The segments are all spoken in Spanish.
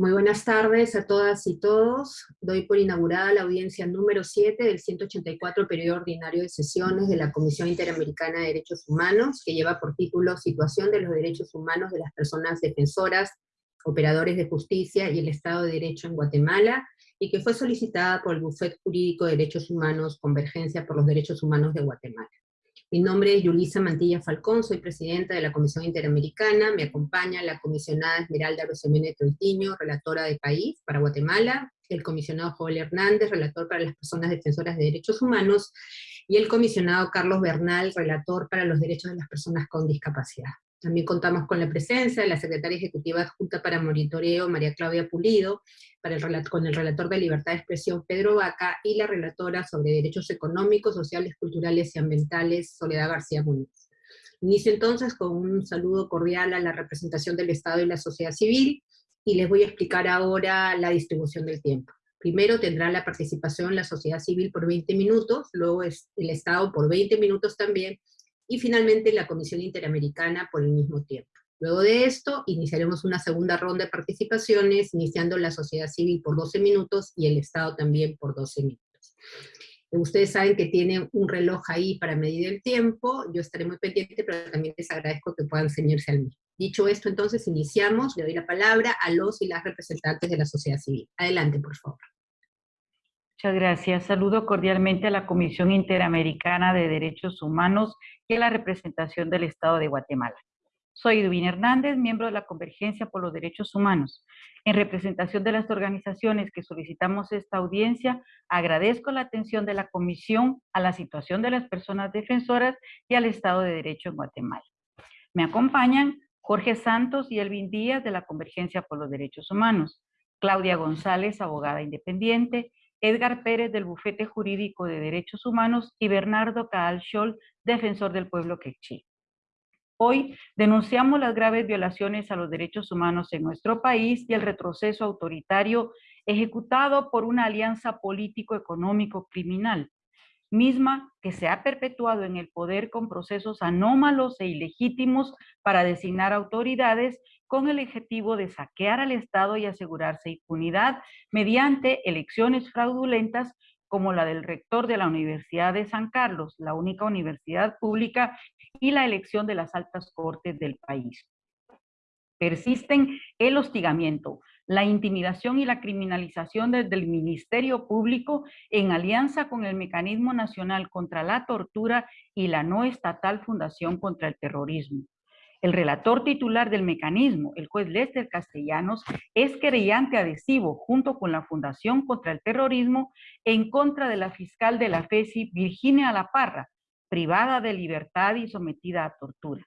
Muy buenas tardes a todas y todos. Doy por inaugurada la audiencia número 7 del 184 periodo ordinario de sesiones de la Comisión Interamericana de Derechos Humanos, que lleva por título Situación de los Derechos Humanos de las Personas Defensoras, Operadores de Justicia y el Estado de Derecho en Guatemala, y que fue solicitada por el Bufet Jurídico de Derechos Humanos Convergencia por los Derechos Humanos de Guatemala. Mi nombre es Yulisa Mantilla Falcón, soy presidenta de la Comisión Interamericana, me acompaña la comisionada Esmeralda Rosemene Troitiño, relatora de país para Guatemala, el comisionado Joel Hernández, relator para las personas defensoras de derechos humanos, y el comisionado Carlos Bernal, relator para los derechos de las personas con discapacidad. También contamos con la presencia de la secretaria ejecutiva adjunta para monitoreo, María Claudia Pulido, para el, con el relator de libertad de expresión, Pedro Vaca, y la relatora sobre derechos económicos, sociales, culturales y ambientales, Soledad García Muñoz. Inicio entonces con un saludo cordial a la representación del Estado y la sociedad civil, y les voy a explicar ahora la distribución del tiempo. Primero tendrá la participación la sociedad civil por 20 minutos, luego el Estado por 20 minutos también, y finalmente la Comisión Interamericana por el mismo tiempo. Luego de esto, iniciaremos una segunda ronda de participaciones, iniciando la sociedad civil por 12 minutos y el Estado también por 12 minutos. Ustedes saben que tienen un reloj ahí para medir el tiempo, yo estaré muy pendiente, pero también les agradezco que puedan ceñirse al mismo. Dicho esto, entonces iniciamos, le doy la palabra a los y las representantes de la sociedad civil. Adelante, por favor. Muchas gracias. Saludo cordialmente a la Comisión Interamericana de Derechos Humanos y a la representación del Estado de Guatemala. Soy Edwin Hernández, miembro de la Convergencia por los Derechos Humanos. En representación de las organizaciones que solicitamos esta audiencia, agradezco la atención de la Comisión a la situación de las personas defensoras y al Estado de Derecho en Guatemala. Me acompañan Jorge Santos y Elvin Díaz de la Convergencia por los Derechos Humanos, Claudia González, abogada independiente, Edgar Pérez del Bufete Jurídico de Derechos Humanos y Bernardo Caal Scholl, defensor del pueblo quechí. Hoy denunciamos las graves violaciones a los derechos humanos en nuestro país y el retroceso autoritario ejecutado por una alianza político-económico-criminal, misma que se ha perpetuado en el poder con procesos anómalos e ilegítimos para designar autoridades con el objetivo de saquear al Estado y asegurarse impunidad mediante elecciones fraudulentas como la del rector de la Universidad de San Carlos, la única universidad pública, y la elección de las altas cortes del país. Persisten el hostigamiento, la intimidación y la criminalización desde el Ministerio Público en alianza con el Mecanismo Nacional contra la Tortura y la no estatal Fundación contra el Terrorismo. El relator titular del mecanismo, el juez Lester Castellanos, es querellante adhesivo junto con la Fundación contra el Terrorismo en contra de la fiscal de la FESI, Virginia La Parra, privada de libertad y sometida a tortura.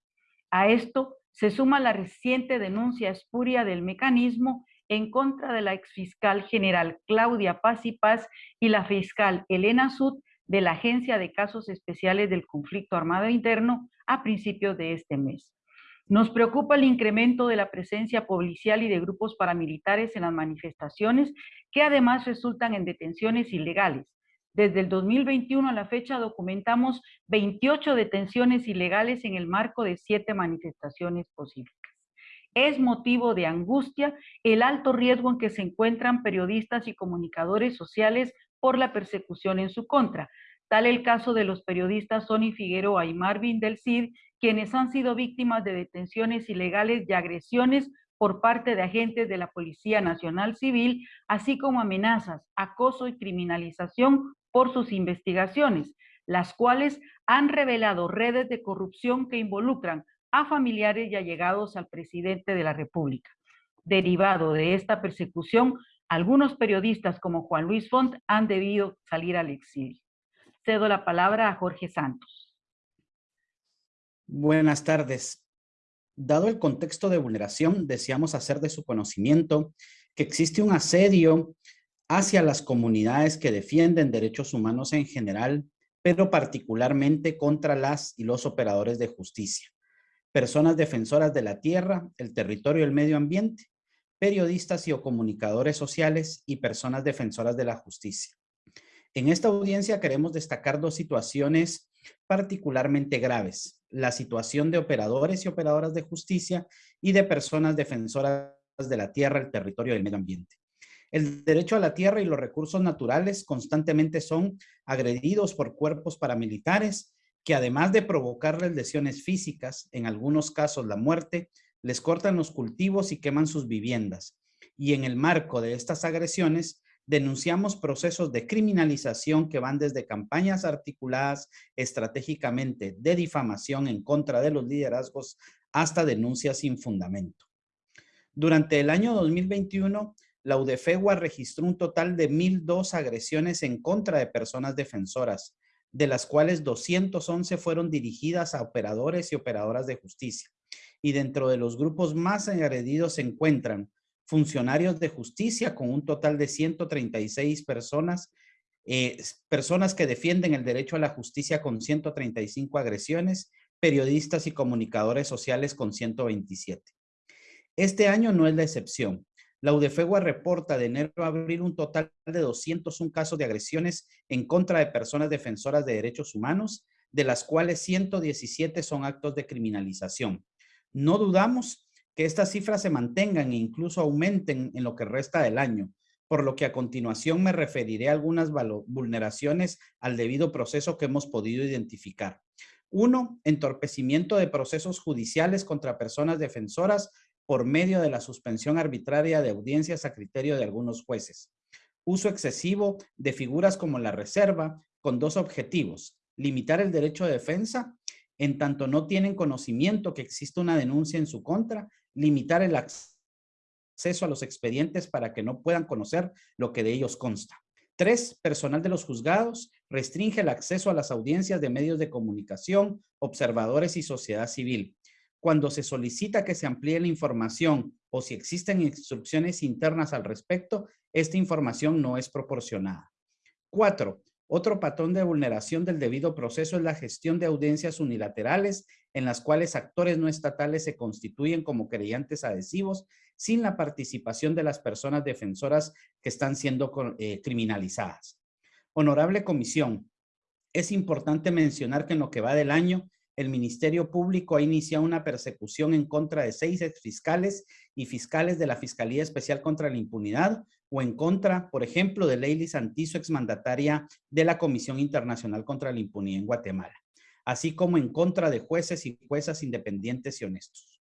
A esto se suma la reciente denuncia espuria del mecanismo en contra de la exfiscal general Claudia Paz y Paz y la fiscal Elena Sud de la Agencia de Casos Especiales del Conflicto Armado Interno a principios de este mes. Nos preocupa el incremento de la presencia policial y de grupos paramilitares en las manifestaciones, que además resultan en detenciones ilegales. Desde el 2021 a la fecha documentamos 28 detenciones ilegales en el marco de siete manifestaciones posibles. Es motivo de angustia el alto riesgo en que se encuentran periodistas y comunicadores sociales por la persecución en su contra, tal el caso de los periodistas Sony Figueroa y Marvin del Cid quienes han sido víctimas de detenciones ilegales y agresiones por parte de agentes de la Policía Nacional Civil, así como amenazas, acoso y criminalización por sus investigaciones, las cuales han revelado redes de corrupción que involucran a familiares y allegados al presidente de la República. Derivado de esta persecución, algunos periodistas como Juan Luis Font han debido salir al exilio. Cedo la palabra a Jorge Santos. Buenas tardes. Dado el contexto de vulneración, deseamos hacer de su conocimiento que existe un asedio hacia las comunidades que defienden derechos humanos en general, pero particularmente contra las y los operadores de justicia, personas defensoras de la tierra, el territorio y el medio ambiente, periodistas y o comunicadores sociales y personas defensoras de la justicia. En esta audiencia queremos destacar dos situaciones particularmente graves. La situación de operadores y operadoras de justicia y de personas defensoras de la tierra, el territorio y el medio ambiente. El derecho a la tierra y los recursos naturales constantemente son agredidos por cuerpos paramilitares que además de provocarles lesiones físicas, en algunos casos la muerte, les cortan los cultivos y queman sus viviendas. Y en el marco de estas agresiones, denunciamos procesos de criminalización que van desde campañas articuladas estratégicamente de difamación en contra de los liderazgos hasta denuncias sin fundamento. Durante el año 2021, la UDFEGUA registró un total de 1.002 agresiones en contra de personas defensoras, de las cuales 211 fueron dirigidas a operadores y operadoras de justicia. Y dentro de los grupos más agredidos se encuentran funcionarios de justicia con un total de 136 personas, eh, personas que defienden el derecho a la justicia con 135 agresiones, periodistas y comunicadores sociales con 127. Este año no es la excepción. La UDFEGUA reporta de enero a abril un total de 201 casos de agresiones en contra de personas defensoras de derechos humanos, de las cuales 117 son actos de criminalización. No dudamos que estas cifras se mantengan e incluso aumenten en lo que resta del año, por lo que a continuación me referiré a algunas vulneraciones al debido proceso que hemos podido identificar. Uno, entorpecimiento de procesos judiciales contra personas defensoras por medio de la suspensión arbitraria de audiencias a criterio de algunos jueces. Uso excesivo de figuras como la reserva con dos objetivos, limitar el derecho de defensa en tanto no tienen conocimiento que existe una denuncia en su contra, limitar el acceso a los expedientes para que no puedan conocer lo que de ellos consta. Tres, personal de los juzgados restringe el acceso a las audiencias de medios de comunicación, observadores y sociedad civil cuando se solicita que se amplíe la información o si existen instrucciones internas al respecto, esta información no es proporcionada. Cuatro, otro patrón de vulneración del debido proceso es la gestión de audiencias unilaterales en las cuales actores no estatales se constituyen como creyentes adhesivos sin la participación de las personas defensoras que están siendo eh, criminalizadas. Honorable Comisión, es importante mencionar que en lo que va del año el Ministerio Público ha iniciado una persecución en contra de seis exfiscales y fiscales de la Fiscalía Especial contra la Impunidad o en contra, por ejemplo, de Leili Santizo, exmandataria de la Comisión Internacional contra la Impunidad en Guatemala, así como en contra de jueces y juezas independientes y honestos.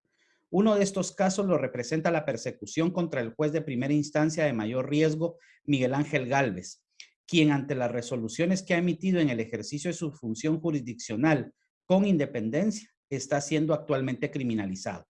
Uno de estos casos lo representa la persecución contra el juez de primera instancia de mayor riesgo, Miguel Ángel Galvez, quien ante las resoluciones que ha emitido en el ejercicio de su función jurisdiccional con independencia está siendo actualmente criminalizado.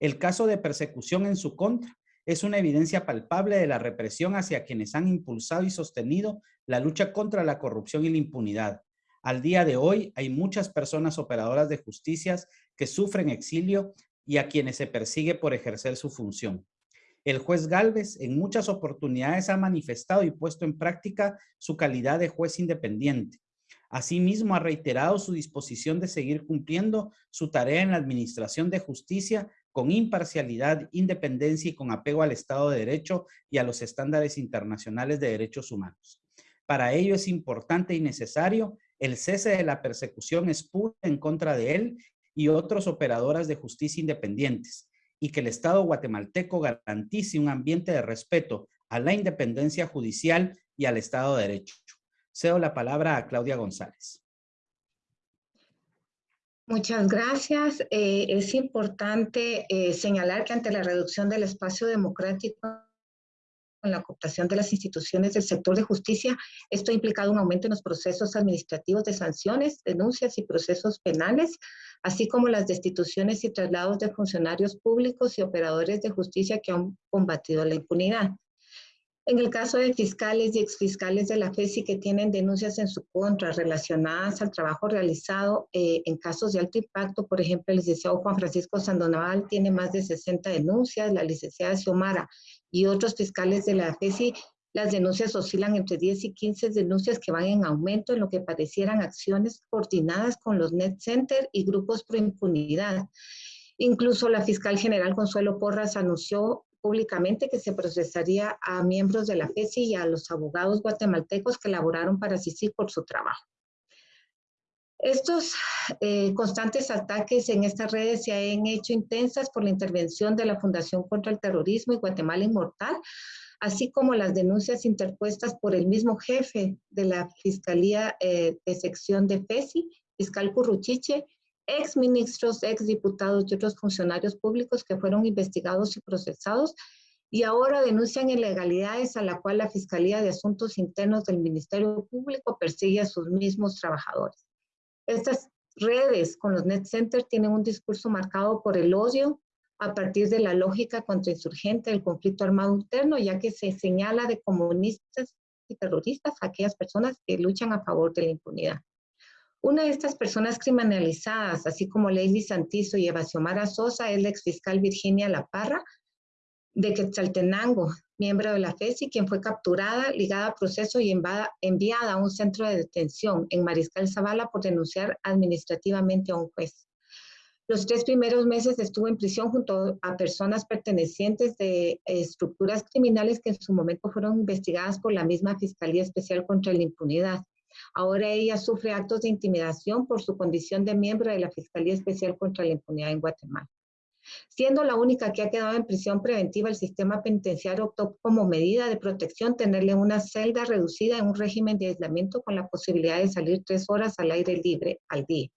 El caso de persecución en su contra es una evidencia palpable de la represión hacia quienes han impulsado y sostenido la lucha contra la corrupción y la impunidad. Al día de hoy hay muchas personas operadoras de justicias que sufren exilio y a quienes se persigue por ejercer su función. El juez Galvez en muchas oportunidades ha manifestado y puesto en práctica su calidad de juez independiente, Asimismo, ha reiterado su disposición de seguir cumpliendo su tarea en la administración de justicia con imparcialidad, independencia y con apego al Estado de Derecho y a los estándares internacionales de derechos humanos. Para ello es importante y necesario el cese de la persecución espura en contra de él y otros operadoras de justicia independientes y que el Estado guatemalteco garantice un ambiente de respeto a la independencia judicial y al Estado de Derecho. Cedo la palabra a Claudia González. Muchas gracias. Eh, es importante eh, señalar que ante la reducción del espacio democrático en la cooptación de las instituciones del sector de justicia, esto ha implicado un aumento en los procesos administrativos de sanciones, denuncias y procesos penales, así como las destituciones y traslados de funcionarios públicos y operadores de justicia que han combatido la impunidad. En el caso de fiscales y exfiscales de la FESI que tienen denuncias en su contra relacionadas al trabajo realizado eh, en casos de alto impacto, por ejemplo, el licenciado Juan Francisco Sandonaval tiene más de 60 denuncias, la licenciada Xiomara y otros fiscales de la FESI, las denuncias oscilan entre 10 y 15 denuncias que van en aumento en lo que parecieran acciones coordinadas con los net center y grupos pro impunidad. Incluso la fiscal general Consuelo Porras anunció públicamente que se procesaría a miembros de la FESI y a los abogados guatemaltecos que laboraron para CICI por su trabajo. Estos eh, constantes ataques en estas redes se han hecho intensas por la intervención de la Fundación contra el Terrorismo y Guatemala Inmortal, así como las denuncias interpuestas por el mismo jefe de la Fiscalía eh, de Sección de FESI, fiscal Curruchiche, ex ministros, ex diputados y otros funcionarios públicos que fueron investigados y procesados y ahora denuncian ilegalidades a la cual la Fiscalía de Asuntos Internos del Ministerio Público persigue a sus mismos trabajadores. Estas redes con los net centers tienen un discurso marcado por el odio a partir de la lógica contrainsurgente del conflicto armado interno, ya que se señala de comunistas y terroristas a aquellas personas que luchan a favor de la impunidad. Una de estas personas criminalizadas, así como Lady Santizo y Eva Xiomara Sosa, es la exfiscal Virginia La Parra, de Quetzaltenango, miembro de la FESI, quien fue capturada, ligada a proceso y enviada a un centro de detención en Mariscal Zavala por denunciar administrativamente a un juez. Los tres primeros meses estuvo en prisión junto a personas pertenecientes de estructuras criminales que en su momento fueron investigadas por la misma Fiscalía Especial contra la Impunidad. Ahora ella sufre actos de intimidación por su condición de miembro de la Fiscalía Especial contra la Impunidad en Guatemala. Siendo la única que ha quedado en prisión preventiva, el sistema penitenciario optó como medida de protección tenerle una celda reducida en un régimen de aislamiento con la posibilidad de salir tres horas al aire libre al día.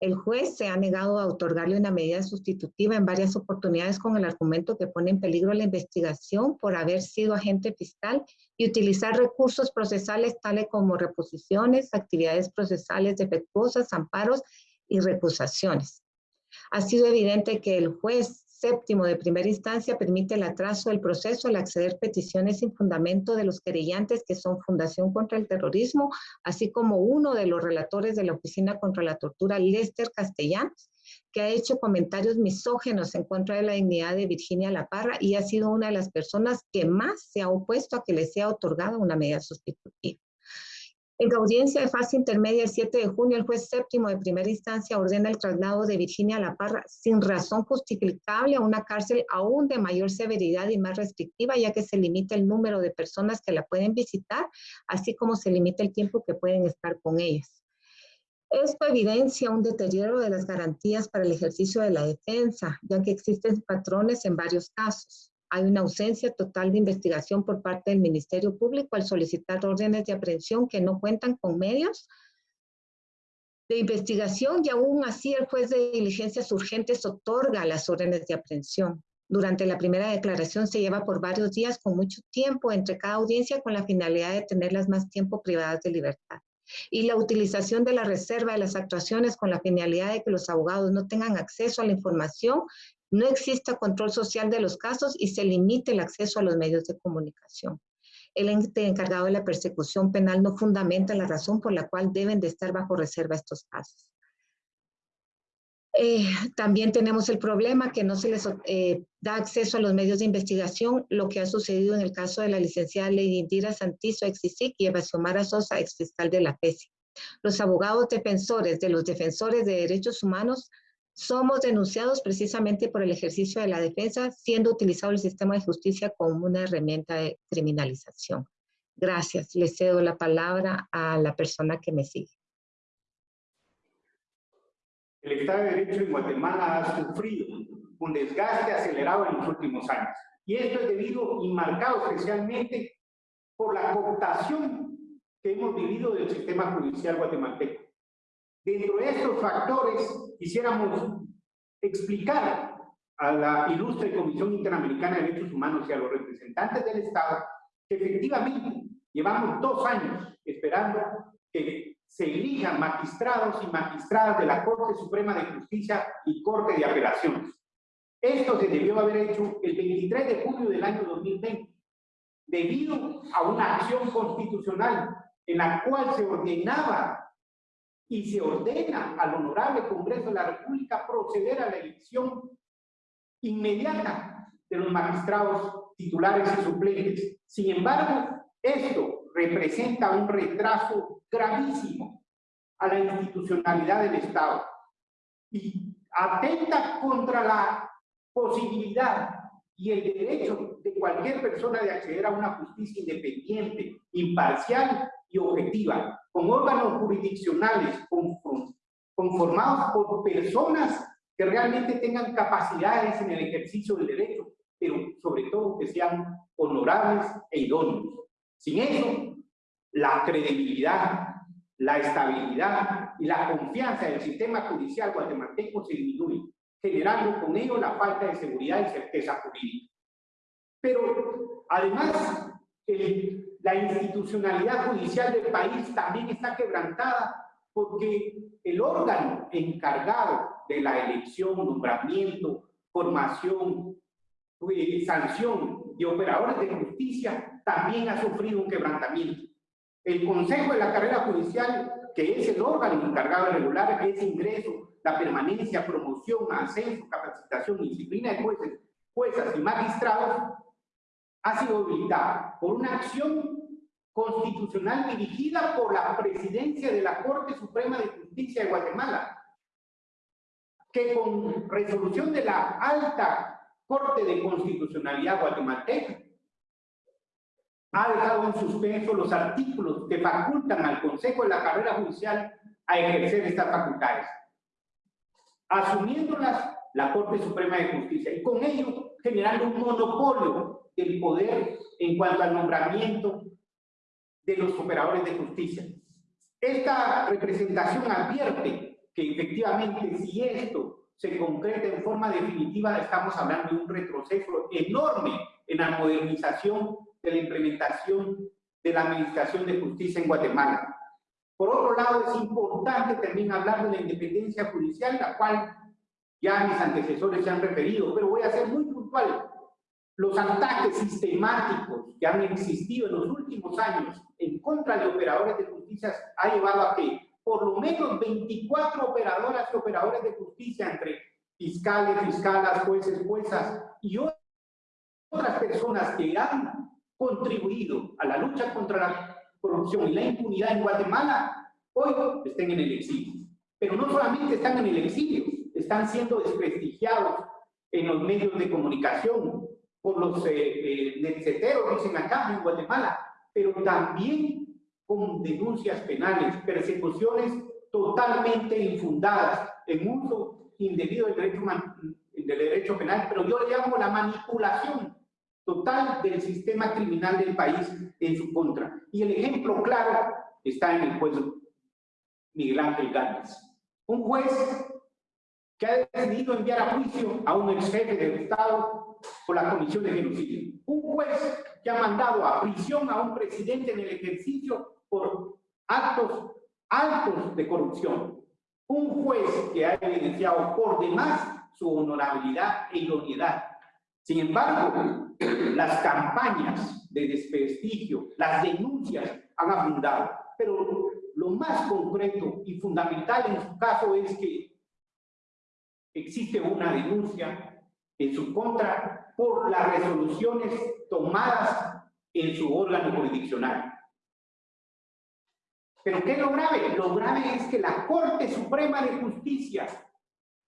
El juez se ha negado a otorgarle una medida sustitutiva en varias oportunidades con el argumento que pone en peligro la investigación por haber sido agente fiscal y utilizar recursos procesales tales como reposiciones, actividades procesales defectuosas, amparos y recusaciones. Ha sido evidente que el juez séptimo de primera instancia permite el atraso del proceso al acceder peticiones sin fundamento de los querellantes que son Fundación contra el Terrorismo, así como uno de los relatores de la Oficina contra la Tortura, Lester Castellanos, que ha hecho comentarios misógenos en contra de la dignidad de Virginia La Parra y ha sido una de las personas que más se ha opuesto a que le sea otorgada una medida sustitutiva. En audiencia de fase intermedia el 7 de junio, el juez séptimo de primera instancia ordena el traslado de Virginia La Parra sin razón justificable a una cárcel aún de mayor severidad y más restrictiva, ya que se limita el número de personas que la pueden visitar, así como se limita el tiempo que pueden estar con ellas. Esto evidencia un deterioro de las garantías para el ejercicio de la defensa, ya que existen patrones en varios casos hay una ausencia total de investigación por parte del Ministerio Público al solicitar órdenes de aprehensión que no cuentan con medios de investigación y aún así el juez de diligencias urgentes otorga las órdenes de aprehensión. Durante la primera declaración se lleva por varios días con mucho tiempo entre cada audiencia con la finalidad de tenerlas más tiempo privadas de libertad. Y la utilización de la reserva de las actuaciones con la finalidad de que los abogados no tengan acceso a la información no exista control social de los casos y se limite el acceso a los medios de comunicación. El ente encargado de la persecución penal no fundamenta la razón por la cual deben de estar bajo reserva estos casos. Eh, también tenemos el problema que no se les eh, da acceso a los medios de investigación, lo que ha sucedido en el caso de la licenciada Lady Indira Santizo, ex y Eva Xiomara Sosa, ex fiscal de la PESI. Los abogados defensores de los defensores de derechos humanos somos denunciados precisamente por el ejercicio de la defensa, siendo utilizado el sistema de justicia como una herramienta de criminalización. Gracias. Le cedo la palabra a la persona que me sigue. El Estado de Derecho en Guatemala ha sufrido un desgaste acelerado en los últimos años. Y esto es debido y marcado especialmente por la cooptación que hemos vivido del sistema judicial guatemalteco. Dentro de estos factores, quisiéramos explicar a la ilustre Comisión Interamericana de Derechos Humanos y a los representantes del Estado que efectivamente llevamos dos años esperando que se elijan magistrados y magistradas de la Corte Suprema de Justicia y Corte de Apelaciones. Esto se debió haber hecho el 23 de julio del año 2020, debido a una acción constitucional en la cual se ordenaba y se ordena al Honorable Congreso de la República proceder a la elección inmediata de los magistrados titulares y suplentes. Sin embargo, esto representa un retraso gravísimo a la institucionalidad del Estado y atenta contra la posibilidad y el derecho de cualquier persona de acceder a una justicia independiente, imparcial y objetiva, con órganos jurisdiccionales conformados por personas que realmente tengan capacidades en el ejercicio del derecho, pero sobre todo que sean honorables e idóneos. Sin eso, la credibilidad, la estabilidad y la confianza del sistema judicial guatemalteco se disminuye, generando con ello la falta de seguridad y certeza jurídica. Pero además, la institucionalidad judicial del país también está quebrantada porque el órgano encargado de la elección, nombramiento, formación, y sanción de operadores de justicia también ha sufrido un quebrantamiento. El Consejo de la Carrera Judicial, que es el órgano encargado de regular ese ingreso, la permanencia, promoción, ascenso, capacitación disciplina de jueces, juezas y magistrados, ha sido habilitado por una acción constitucional dirigida por la presidencia de la Corte Suprema de Justicia de Guatemala, que con resolución de la alta Corte de Constitucionalidad guatemalteca ha dejado en suspenso los artículos que facultan al Consejo de la Carrera Judicial a ejercer estas facultades, asumiéndolas la Corte Suprema de Justicia y con ello generando un monopolio del poder en cuanto al nombramiento de los operadores de justicia. Esta representación advierte que efectivamente si esto se concreta en forma definitiva, estamos hablando de un retroceso enorme en la modernización de la implementación de la Administración de Justicia en Guatemala. Por otro lado, es importante también hablar de la independencia judicial, la cual ya mis antecesores se han referido, pero voy a ser muy puntual. Los ataques sistemáticos que han existido en los últimos años en contra de operadores de justicia ha llevado a que por lo menos 24 operadoras y operadores de justicia entre fiscales, fiscalas, jueces, juezas y otras personas que han contribuido a la lucha contra la corrupción y la impunidad en Guatemala, hoy estén en el exilio. Pero no solamente están en el exilio, están siendo desprestigiados en los medios de comunicación por los eh, eh dicen acá en Guatemala, pero también con denuncias penales, persecuciones totalmente infundadas en uso indebido del derecho, del derecho penal, pero yo le llamo la manipulación total del sistema criminal del país en su contra. Y el ejemplo claro está en el juez Miguel Ángel Gámez. Un juez que ha decidido enviar a juicio a un ex jefe del Estado por la comisión de genocidio. Un juez que ha mandado a prisión a un presidente en el ejercicio por actos altos de corrupción. Un juez que ha evidenciado por demás su honorabilidad e idoneidad. Sin embargo, las campañas de desprestigio, las denuncias han abundado. Pero lo más concreto y fundamental en su caso es que existe una denuncia en su contra por las resoluciones tomadas en su órgano jurisdiccional. Pero ¿qué es lo grave? Lo grave es que la Corte Suprema de Justicia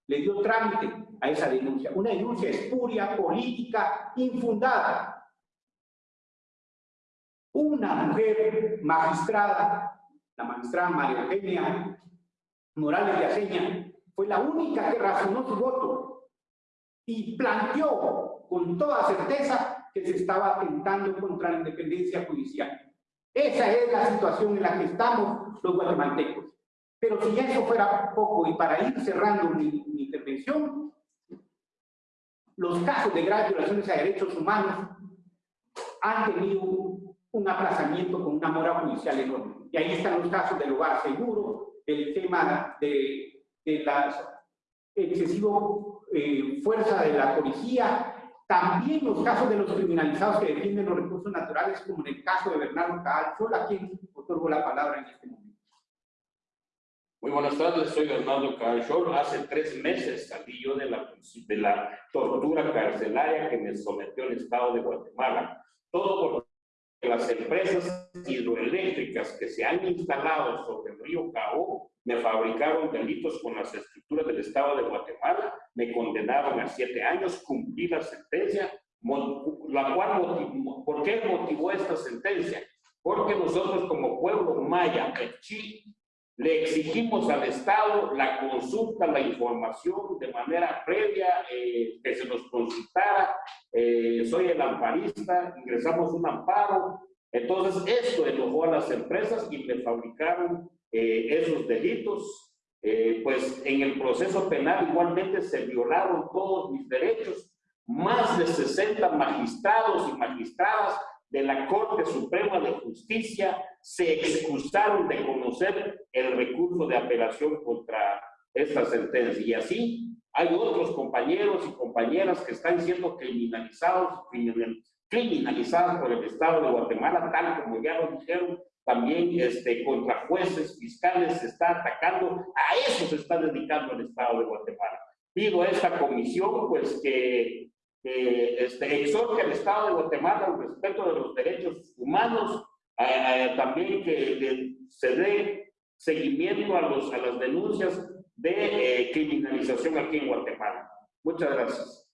le dio trámite a esa denuncia. Una denuncia espuria, política, infundada. Una mujer magistrada, la magistrada María Eugenia Morales de Aceña, fue la única que razonó su voto y planteó con toda certeza que se estaba atentando contra la independencia judicial. Esa es la situación en la que estamos los guatemaltecos. Pero si eso fuera poco, y para ir cerrando mi, intervención, los casos de graves violaciones a derechos humanos han tenido un aplazamiento con una mora judicial enorme. Y ahí están los casos del hogar seguro, el tema de, de la excesiva eh, fuerza de la policía, también los casos de los criminalizados que defienden los recursos naturales, como en el caso de Bernardo Caal, solo a quien otorgo la palabra en este momento. Muy buenas tardes, soy Bernardo Caal Hace tres meses salí yo de la, de la tortura carcelaria que me sometió el Estado de Guatemala. Todo porque las empresas hidroeléctricas que se han instalado sobre el río Cao me fabricaron delitos con las estructuras del Estado de Guatemala, me condenaron a siete años, cumplí la sentencia, la cual ¿por qué motivó esta sentencia? porque nosotros como pueblo maya, Chi, le exigimos al Estado la consulta, la información de manera previa, eh, que se nos consultara. Eh, soy el amparista, ingresamos un amparo. Entonces, esto enojó a las empresas y me fabricaron eh, esos delitos. pues en el proceso penal igualmente se violaron todos mis derechos. Más de 60 magistrados y magistradas de la Corte Suprema de Justicia se excusaron de conocer el recurso de apelación contra esta sentencia. Y así hay otros compañeros y compañeras que están siendo criminalizados, criminalizados por el Estado de Guatemala, tal como ya lo dijeron, también este, contra jueces, fiscales, se está atacando, a eso se está dedicando el Estado de Guatemala. Pido a esta comisión, pues, que eh, este, exhorte al Estado de Guatemala al respeto de los derechos humanos, también que se dé seguimiento a, los, a las denuncias de eh, criminalización aquí en Guatemala. Muchas gracias.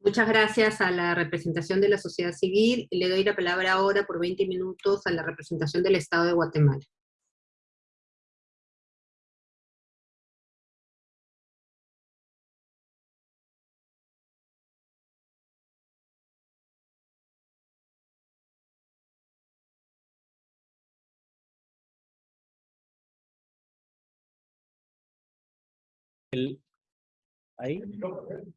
Muchas gracias a la representación de la sociedad civil. Le doy la palabra ahora por 20 minutos a la representación del Estado de Guatemala. Ahí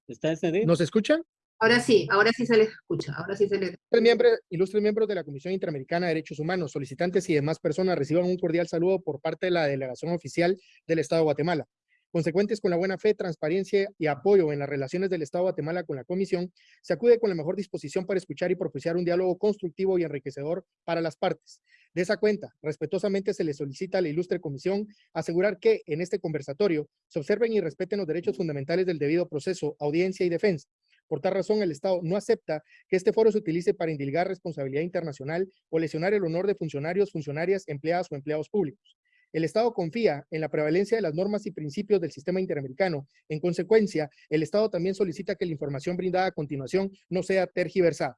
está ese ¿Nos escuchan? Ahora sí, ahora sí se les escucha, ahora sí se les... Miembros, ilustres miembros de la Comisión Interamericana de Derechos Humanos, solicitantes y demás personas reciban un cordial saludo por parte de la delegación oficial del Estado de Guatemala. Consecuentes con la buena fe, transparencia y apoyo en las relaciones del Estado de Guatemala con la Comisión, se acude con la mejor disposición para escuchar y propiciar un diálogo constructivo y enriquecedor para las partes. De esa cuenta, respetuosamente se le solicita a la ilustre comisión asegurar que en este conversatorio se observen y respeten los derechos fundamentales del debido proceso, audiencia y defensa. Por tal razón, el Estado no acepta que este foro se utilice para indilgar responsabilidad internacional o lesionar el honor de funcionarios, funcionarias, empleadas o empleados públicos. El Estado confía en la prevalencia de las normas y principios del sistema interamericano. En consecuencia, el Estado también solicita que la información brindada a continuación no sea tergiversada.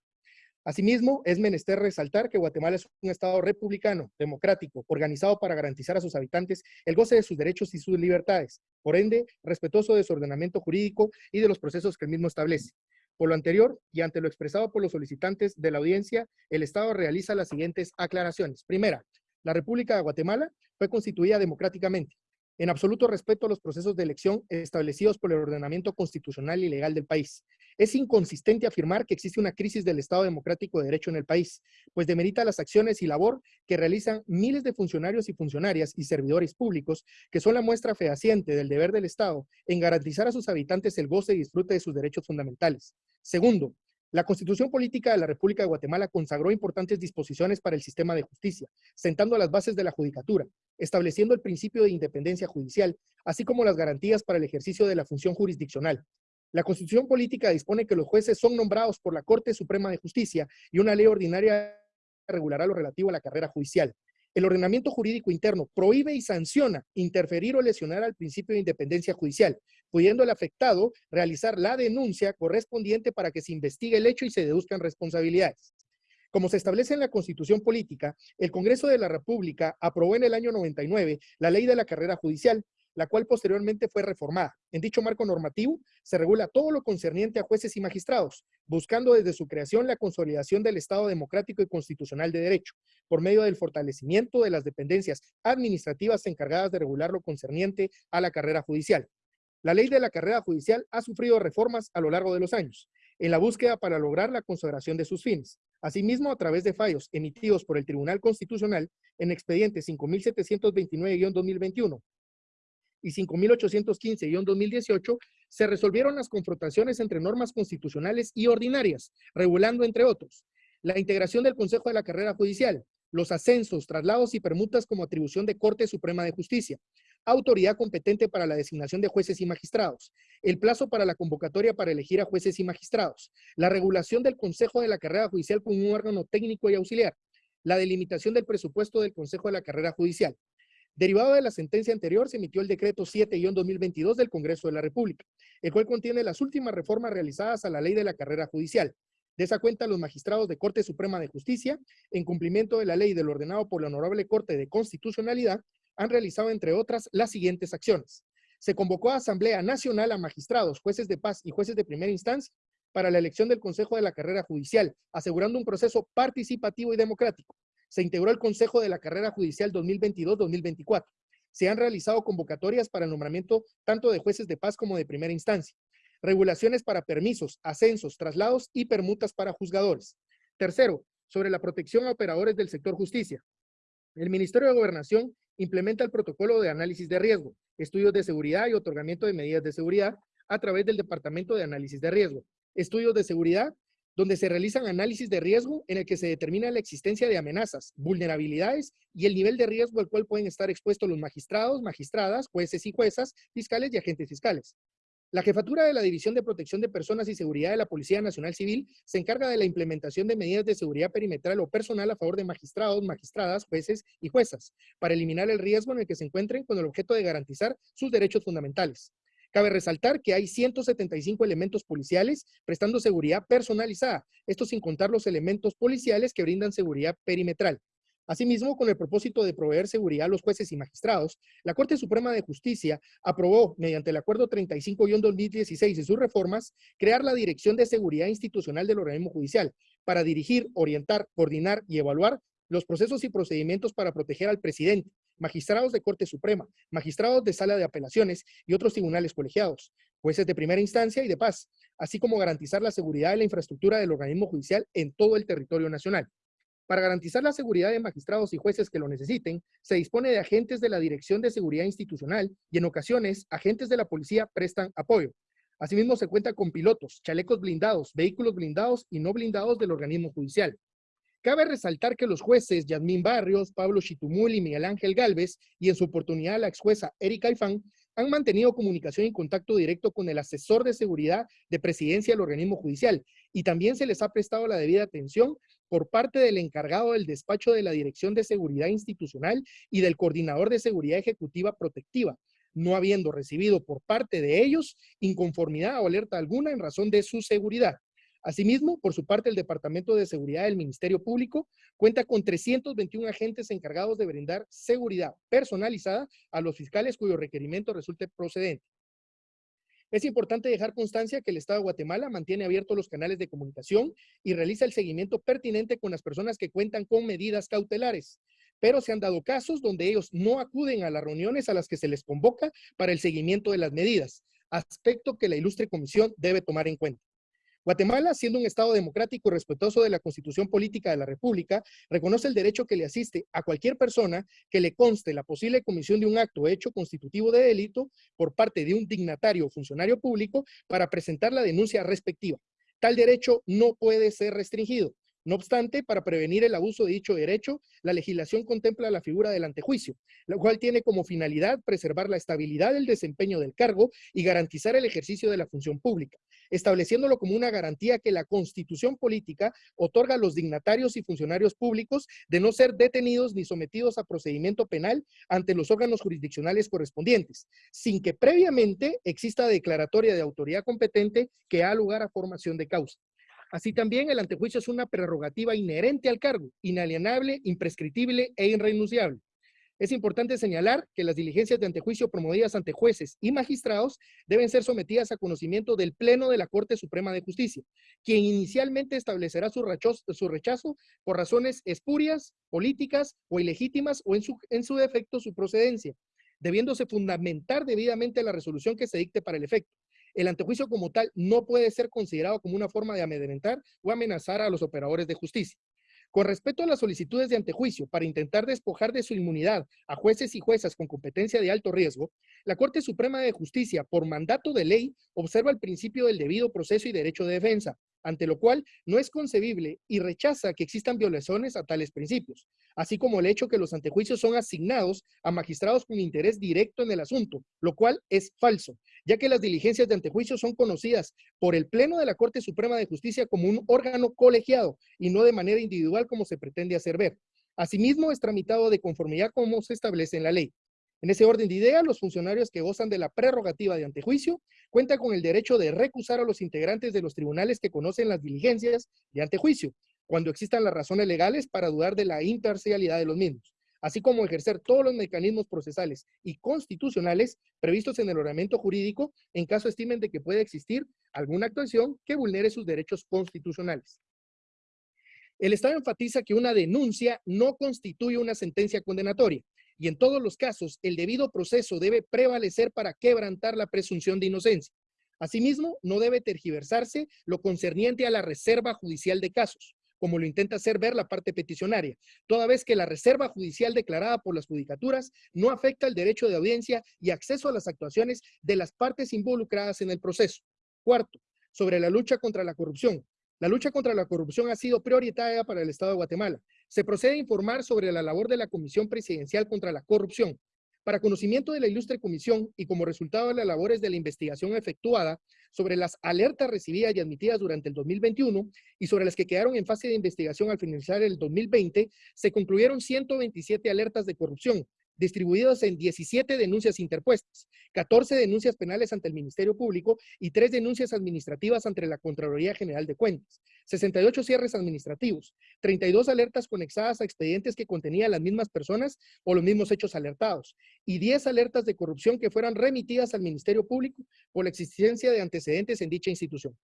Asimismo, es menester resaltar que Guatemala es un Estado republicano, democrático, organizado para garantizar a sus habitantes el goce de sus derechos y sus libertades, por ende, respetuoso de su ordenamiento jurídico y de los procesos que el mismo establece. Por lo anterior, y ante lo expresado por los solicitantes de la audiencia, el Estado realiza las siguientes aclaraciones. Primera, la República de Guatemala fue constituida democráticamente, en absoluto respeto a los procesos de elección establecidos por el ordenamiento constitucional y legal del país. Es inconsistente afirmar que existe una crisis del Estado democrático de derecho en el país, pues demerita las acciones y labor que realizan miles de funcionarios y funcionarias y servidores públicos que son la muestra fehaciente del deber del Estado en garantizar a sus habitantes el goce y disfrute de sus derechos fundamentales. Segundo, la Constitución Política de la República de Guatemala consagró importantes disposiciones para el sistema de justicia, sentando las bases de la judicatura, estableciendo el principio de independencia judicial, así como las garantías para el ejercicio de la función jurisdiccional. La Constitución Política dispone que los jueces son nombrados por la Corte Suprema de Justicia y una ley ordinaria regulará lo relativo a la carrera judicial. El ordenamiento jurídico interno prohíbe y sanciona interferir o lesionar al principio de independencia judicial, pudiendo el afectado realizar la denuncia correspondiente para que se investigue el hecho y se deduzcan responsabilidades. Como se establece en la Constitución Política, el Congreso de la República aprobó en el año 99 la Ley de la Carrera Judicial, la cual posteriormente fue reformada. En dicho marco normativo se regula todo lo concerniente a jueces y magistrados, buscando desde su creación la consolidación del Estado democrático y constitucional de derecho, por medio del fortalecimiento de las dependencias administrativas encargadas de regular lo concerniente a la carrera judicial. La ley de la carrera judicial ha sufrido reformas a lo largo de los años, en la búsqueda para lograr la consagración de sus fines. Asimismo, a través de fallos emitidos por el Tribunal Constitucional en expediente 5729-2021 y 5815-2018, se resolvieron las confrontaciones entre normas constitucionales y ordinarias, regulando, entre otros, la integración del Consejo de la Carrera Judicial, los ascensos, traslados y permutas como atribución de Corte Suprema de Justicia, autoridad competente para la designación de jueces y magistrados, el plazo para la convocatoria para elegir a jueces y magistrados, la regulación del Consejo de la Carrera Judicial como un órgano técnico y auxiliar, la delimitación del presupuesto del Consejo de la Carrera Judicial, Derivado de la sentencia anterior, se emitió el decreto 7-2022 del Congreso de la República, el cual contiene las últimas reformas realizadas a la ley de la carrera judicial. De esa cuenta, los magistrados de Corte Suprema de Justicia, en cumplimiento de la ley del ordenado por la Honorable Corte de Constitucionalidad, han realizado, entre otras, las siguientes acciones. Se convocó a Asamblea Nacional a magistrados, jueces de paz y jueces de primera instancia para la elección del Consejo de la Carrera Judicial, asegurando un proceso participativo y democrático. Se integró el Consejo de la Carrera Judicial 2022-2024. Se han realizado convocatorias para el nombramiento tanto de jueces de paz como de primera instancia. Regulaciones para permisos, ascensos, traslados y permutas para juzgadores. Tercero, sobre la protección a operadores del sector justicia. El Ministerio de Gobernación implementa el protocolo de análisis de riesgo, estudios de seguridad y otorgamiento de medidas de seguridad a través del Departamento de Análisis de Riesgo. Estudios de seguridad donde se realizan análisis de riesgo en el que se determina la existencia de amenazas, vulnerabilidades y el nivel de riesgo al cual pueden estar expuestos los magistrados, magistradas, jueces y juezas, fiscales y agentes fiscales. La jefatura de la División de Protección de Personas y Seguridad de la Policía Nacional Civil se encarga de la implementación de medidas de seguridad perimetral o personal a favor de magistrados, magistradas, jueces y juezas, para eliminar el riesgo en el que se encuentren con el objeto de garantizar sus derechos fundamentales. Cabe resaltar que hay 175 elementos policiales prestando seguridad personalizada, esto sin contar los elementos policiales que brindan seguridad perimetral. Asimismo, con el propósito de proveer seguridad a los jueces y magistrados, la Corte Suprema de Justicia aprobó, mediante el Acuerdo 35-2016 y sus reformas, crear la Dirección de Seguridad Institucional del Organismo Judicial para dirigir, orientar, coordinar y evaluar los procesos y procedimientos para proteger al presidente, magistrados de Corte Suprema, magistrados de Sala de Apelaciones y otros tribunales colegiados, jueces de primera instancia y de paz, así como garantizar la seguridad de la infraestructura del organismo judicial en todo el territorio nacional. Para garantizar la seguridad de magistrados y jueces que lo necesiten, se dispone de agentes de la Dirección de Seguridad Institucional y en ocasiones agentes de la policía prestan apoyo. Asimismo, se cuenta con pilotos, chalecos blindados, vehículos blindados y no blindados del organismo judicial. Cabe resaltar que los jueces Yasmín Barrios, Pablo Chitumul y Miguel Ángel Galvez, y en su oportunidad la ex jueza Erika Ifán, han mantenido comunicación y contacto directo con el asesor de seguridad de presidencia del organismo judicial y también se les ha prestado la debida atención por parte del encargado del despacho de la Dirección de Seguridad Institucional y del coordinador de Seguridad Ejecutiva Protectiva, no habiendo recibido por parte de ellos inconformidad o alerta alguna en razón de su seguridad. Asimismo, por su parte, el Departamento de Seguridad del Ministerio Público cuenta con 321 agentes encargados de brindar seguridad personalizada a los fiscales cuyo requerimiento resulte procedente. Es importante dejar constancia que el Estado de Guatemala mantiene abiertos los canales de comunicación y realiza el seguimiento pertinente con las personas que cuentan con medidas cautelares, pero se han dado casos donde ellos no acuden a las reuniones a las que se les convoca para el seguimiento de las medidas, aspecto que la ilustre comisión debe tomar en cuenta. Guatemala, siendo un Estado democrático y respetuoso de la Constitución Política de la República, reconoce el derecho que le asiste a cualquier persona que le conste la posible comisión de un acto hecho constitutivo de delito por parte de un dignatario o funcionario público para presentar la denuncia respectiva. Tal derecho no puede ser restringido. No obstante, para prevenir el abuso de dicho derecho, la legislación contempla la figura del antejuicio, lo cual tiene como finalidad preservar la estabilidad del desempeño del cargo y garantizar el ejercicio de la función pública, estableciéndolo como una garantía que la constitución política otorga a los dignatarios y funcionarios públicos de no ser detenidos ni sometidos a procedimiento penal ante los órganos jurisdiccionales correspondientes, sin que previamente exista declaratoria de autoridad competente que da lugar a formación de causa. Así también el antejuicio es una prerrogativa inherente al cargo, inalienable, imprescriptible e irrenunciable. Es importante señalar que las diligencias de antejuicio promovidas ante jueces y magistrados deben ser sometidas a conocimiento del Pleno de la Corte Suprema de Justicia, quien inicialmente establecerá su rechazo, por razones espurias, políticas o ilegítimas o en su, en su defecto su procedencia, debiéndose fundamentar debidamente la resolución que se dicte para el efecto el antejuicio como tal no puede ser considerado como una forma de amedrentar o amenazar a los operadores de justicia. Con respecto a las solicitudes de antejuicio para intentar despojar de su inmunidad a jueces y juezas con competencia de alto riesgo, la Corte Suprema de Justicia, por mandato de ley, observa el principio del debido proceso y derecho de defensa, ante lo cual no es concebible y rechaza que existan violaciones a tales principios, así como el hecho que los antejuicios son asignados a magistrados con interés directo en el asunto, lo cual es falso, ya que las diligencias de antejuicio son conocidas por el Pleno de la Corte Suprema de Justicia como un órgano colegiado y no de manera individual como se pretende hacer ver. Asimismo, es tramitado de conformidad como se establece en la ley. En ese orden de ideas, los funcionarios que gozan de la prerrogativa de antejuicio cuentan con el derecho de recusar a los integrantes de los tribunales que conocen las diligencias de antejuicio, cuando existan las razones legales para dudar de la imparcialidad de los mismos, así como ejercer todos los mecanismos procesales y constitucionales previstos en el ordenamiento jurídico en caso estimen de que puede existir alguna actuación que vulnere sus derechos constitucionales. El Estado enfatiza que una denuncia no constituye una sentencia condenatoria y en todos los casos el debido proceso debe prevalecer para quebrantar la presunción de inocencia. Asimismo, no debe tergiversarse lo concerniente a la reserva judicial de casos, como lo intenta hacer ver la parte peticionaria, toda vez que la reserva judicial declarada por las judicaturas no afecta el derecho de audiencia y acceso a las actuaciones de las partes involucradas en el proceso. Cuarto, sobre la lucha contra la corrupción. La lucha contra la corrupción ha sido prioritaria para el Estado de Guatemala. Se procede a informar sobre la labor de la Comisión Presidencial contra la Corrupción. Para conocimiento de la ilustre comisión y como resultado de las labores de la investigación efectuada sobre las alertas recibidas y admitidas durante el 2021 y sobre las que quedaron en fase de investigación al finalizar el 2020, se concluyeron 127 alertas de corrupción, distribuidos en 17 denuncias interpuestas, 14 denuncias penales ante el Ministerio Público y 3 denuncias administrativas ante la Contraloría General de Cuentas, 68 cierres administrativos, 32 alertas conexadas a expedientes que contenían las mismas personas o los mismos hechos alertados y 10 alertas de corrupción que fueran remitidas al Ministerio Público por la existencia de antecedentes en dicha institución.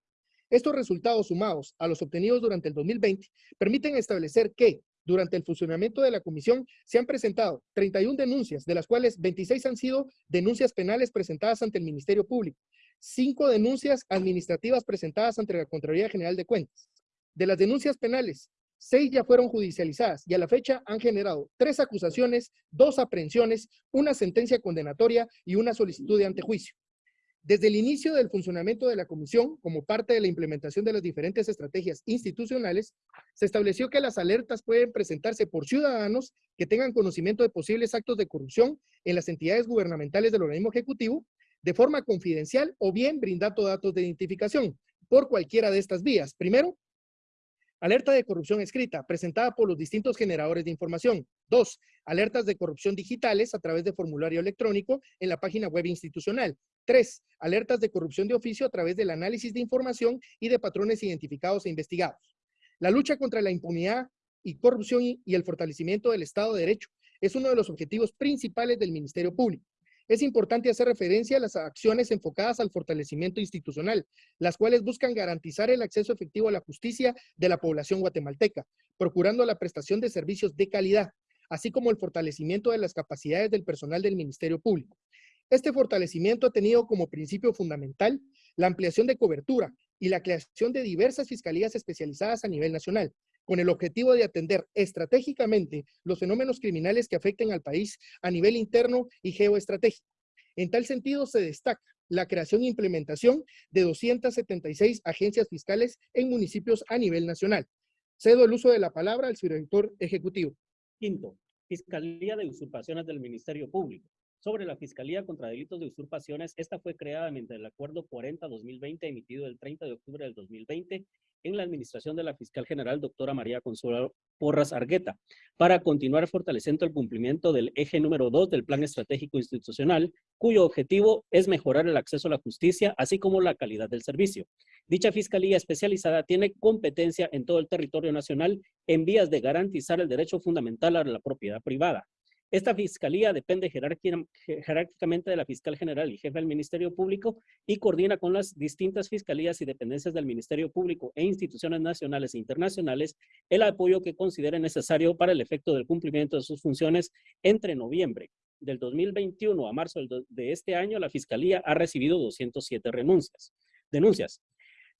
Estos resultados sumados a los obtenidos durante el 2020 permiten establecer que durante el funcionamiento de la comisión se han presentado 31 denuncias, de las cuales 26 han sido denuncias penales presentadas ante el Ministerio Público, 5 denuncias administrativas presentadas ante la Contraloría General de Cuentas. De las denuncias penales, 6 ya fueron judicializadas y a la fecha han generado 3 acusaciones, 2 aprehensiones, una sentencia condenatoria y una solicitud de antejuicio. Desde el inicio del funcionamiento de la comisión, como parte de la implementación de las diferentes estrategias institucionales, se estableció que las alertas pueden presentarse por ciudadanos que tengan conocimiento de posibles actos de corrupción en las entidades gubernamentales del organismo ejecutivo, de forma confidencial o bien brindando datos de identificación por cualquiera de estas vías. Primero, Alerta de corrupción escrita, presentada por los distintos generadores de información. Dos, alertas de corrupción digitales a través de formulario electrónico en la página web institucional. Tres, alertas de corrupción de oficio a través del análisis de información y de patrones identificados e investigados. La lucha contra la impunidad y corrupción y el fortalecimiento del Estado de Derecho es uno de los objetivos principales del Ministerio Público es importante hacer referencia a las acciones enfocadas al fortalecimiento institucional, las cuales buscan garantizar el acceso efectivo a la justicia de la población guatemalteca, procurando la prestación de servicios de calidad, así como el fortalecimiento de las capacidades del personal del Ministerio Público. Este fortalecimiento ha tenido como principio fundamental la ampliación de cobertura y la creación de diversas fiscalías especializadas a nivel nacional, con el objetivo de atender estratégicamente los fenómenos criminales que afecten al país a nivel interno y geoestratégico. En tal sentido, se destaca la creación e implementación de 276 agencias fiscales en municipios a nivel nacional. Cedo el uso de la palabra al subdirector ejecutivo. Quinto, Fiscalía de Usurpaciones del Ministerio Público. Sobre la Fiscalía contra Delitos de Usurpaciones, esta fue creada mediante el Acuerdo 40-2020 emitido el 30 de octubre del 2020 en la administración de la fiscal general doctora María Consuelo Porras Argueta, para continuar fortaleciendo el cumplimiento del eje número 2 del Plan Estratégico Institucional, cuyo objetivo es mejorar el acceso a la justicia, así como la calidad del servicio. Dicha fiscalía especializada tiene competencia en todo el territorio nacional en vías de garantizar el derecho fundamental a la propiedad privada, esta fiscalía depende jerárquicamente de la fiscal general y jefe del Ministerio Público y coordina con las distintas fiscalías y dependencias del Ministerio Público e instituciones nacionales e internacionales el apoyo que considere necesario para el efecto del cumplimiento de sus funciones entre noviembre del 2021 a marzo de este año, la Fiscalía ha recibido 207 renuncias, denuncias.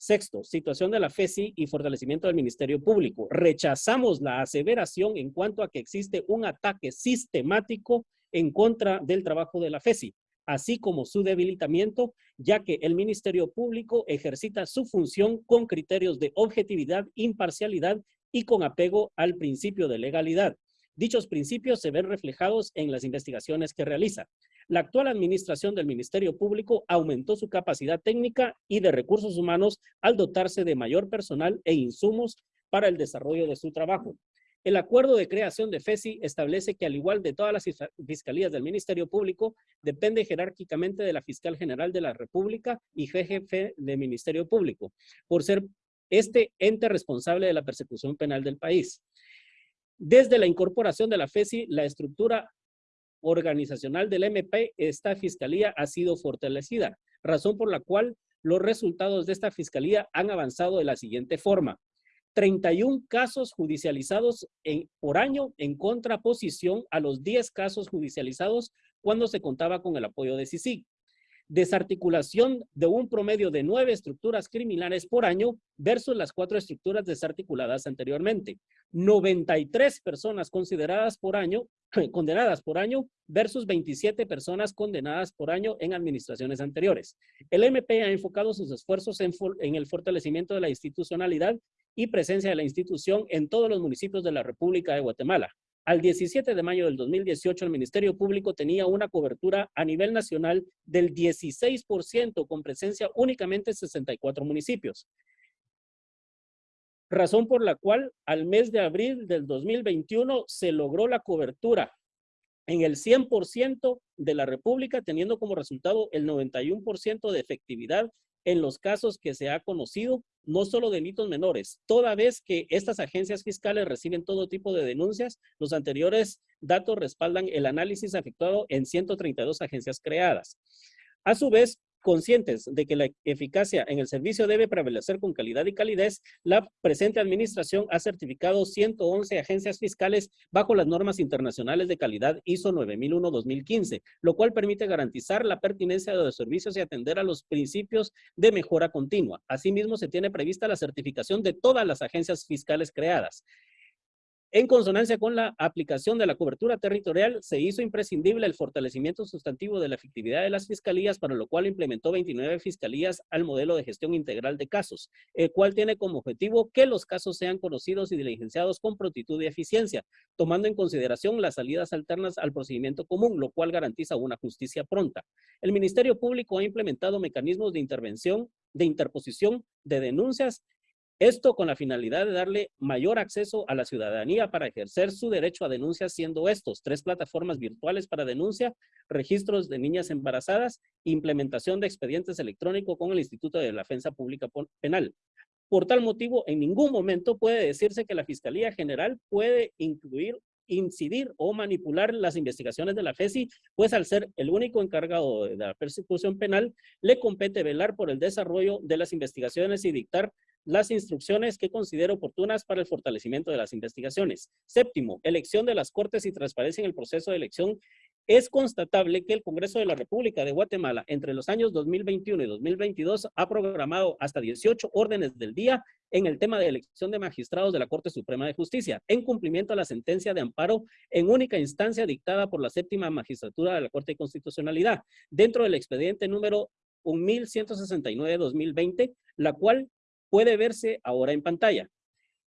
Sexto, situación de la FESI y fortalecimiento del Ministerio Público. Rechazamos la aseveración en cuanto a que existe un ataque sistemático en contra del trabajo de la FESI, así como su debilitamiento, ya que el Ministerio Público ejercita su función con criterios de objetividad, imparcialidad y con apego al principio de legalidad. Dichos principios se ven reflejados en las investigaciones que realiza. La actual administración del Ministerio Público aumentó su capacidad técnica y de recursos humanos al dotarse de mayor personal e insumos para el desarrollo de su trabajo. El acuerdo de creación de FESI establece que al igual de todas las fiscalías del Ministerio Público, depende jerárquicamente de la Fiscal General de la República y jefe del Ministerio Público, por ser este ente responsable de la persecución penal del país. Desde la incorporación de la FESI, la estructura organizacional del MP, esta fiscalía ha sido fortalecida, razón por la cual los resultados de esta fiscalía han avanzado de la siguiente forma. 31 casos judicializados por año en contraposición a los 10 casos judicializados cuando se contaba con el apoyo de CICIG desarticulación de un promedio de nueve estructuras criminales por año versus las cuatro estructuras desarticuladas anteriormente. 93 personas consideradas por año, condenadas por año versus 27 personas condenadas por año en administraciones anteriores. El MP ha enfocado sus esfuerzos en, en el fortalecimiento de la institucionalidad y presencia de la institución en todos los municipios de la República de Guatemala. Al 17 de mayo del 2018, el Ministerio Público tenía una cobertura a nivel nacional del 16% con presencia únicamente en 64 municipios. Razón por la cual al mes de abril del 2021 se logró la cobertura en el 100% de la República, teniendo como resultado el 91% de efectividad en los casos que se ha conocido, no solo delitos menores. Toda vez que estas agencias fiscales reciben todo tipo de denuncias, los anteriores datos respaldan el análisis efectuado en 132 agencias creadas. A su vez, conscientes de que la eficacia en el servicio debe prevalecer con calidad y calidez, la presente administración ha certificado 111 agencias fiscales bajo las normas internacionales de calidad ISO 9001-2015, lo cual permite garantizar la pertinencia de los servicios y atender a los principios de mejora continua. Asimismo, se tiene prevista la certificación de todas las agencias fiscales creadas. En consonancia con la aplicación de la cobertura territorial, se hizo imprescindible el fortalecimiento sustantivo de la efectividad de las fiscalías, para lo cual implementó 29 fiscalías al modelo de gestión integral de casos, el cual tiene como objetivo que los casos sean conocidos y diligenciados con prontitud y eficiencia, tomando en consideración las salidas alternas al procedimiento común, lo cual garantiza una justicia pronta. El Ministerio Público ha implementado mecanismos de intervención, de interposición de denuncias esto con la finalidad de darle mayor acceso a la ciudadanía para ejercer su derecho a denuncia, siendo estos tres plataformas virtuales para denuncia, registros de niñas embarazadas, implementación de expedientes electrónicos con el Instituto de Defensa Pública Penal. Por tal motivo, en ningún momento puede decirse que la Fiscalía General puede incluir incidir o manipular las investigaciones de la FESI, pues al ser el único encargado de la persecución penal, le compete velar por el desarrollo de las investigaciones y dictar las instrucciones que considero oportunas para el fortalecimiento de las investigaciones. Séptimo, elección de las Cortes y transparencia en el proceso de elección. Es constatable que el Congreso de la República de Guatemala entre los años 2021 y 2022 ha programado hasta 18 órdenes del día en el tema de elección de magistrados de la Corte Suprema de Justicia, en cumplimiento a la sentencia de amparo en única instancia dictada por la séptima magistratura de la Corte de Constitucionalidad, dentro del expediente número 1169-2020, la cual puede verse ahora en pantalla.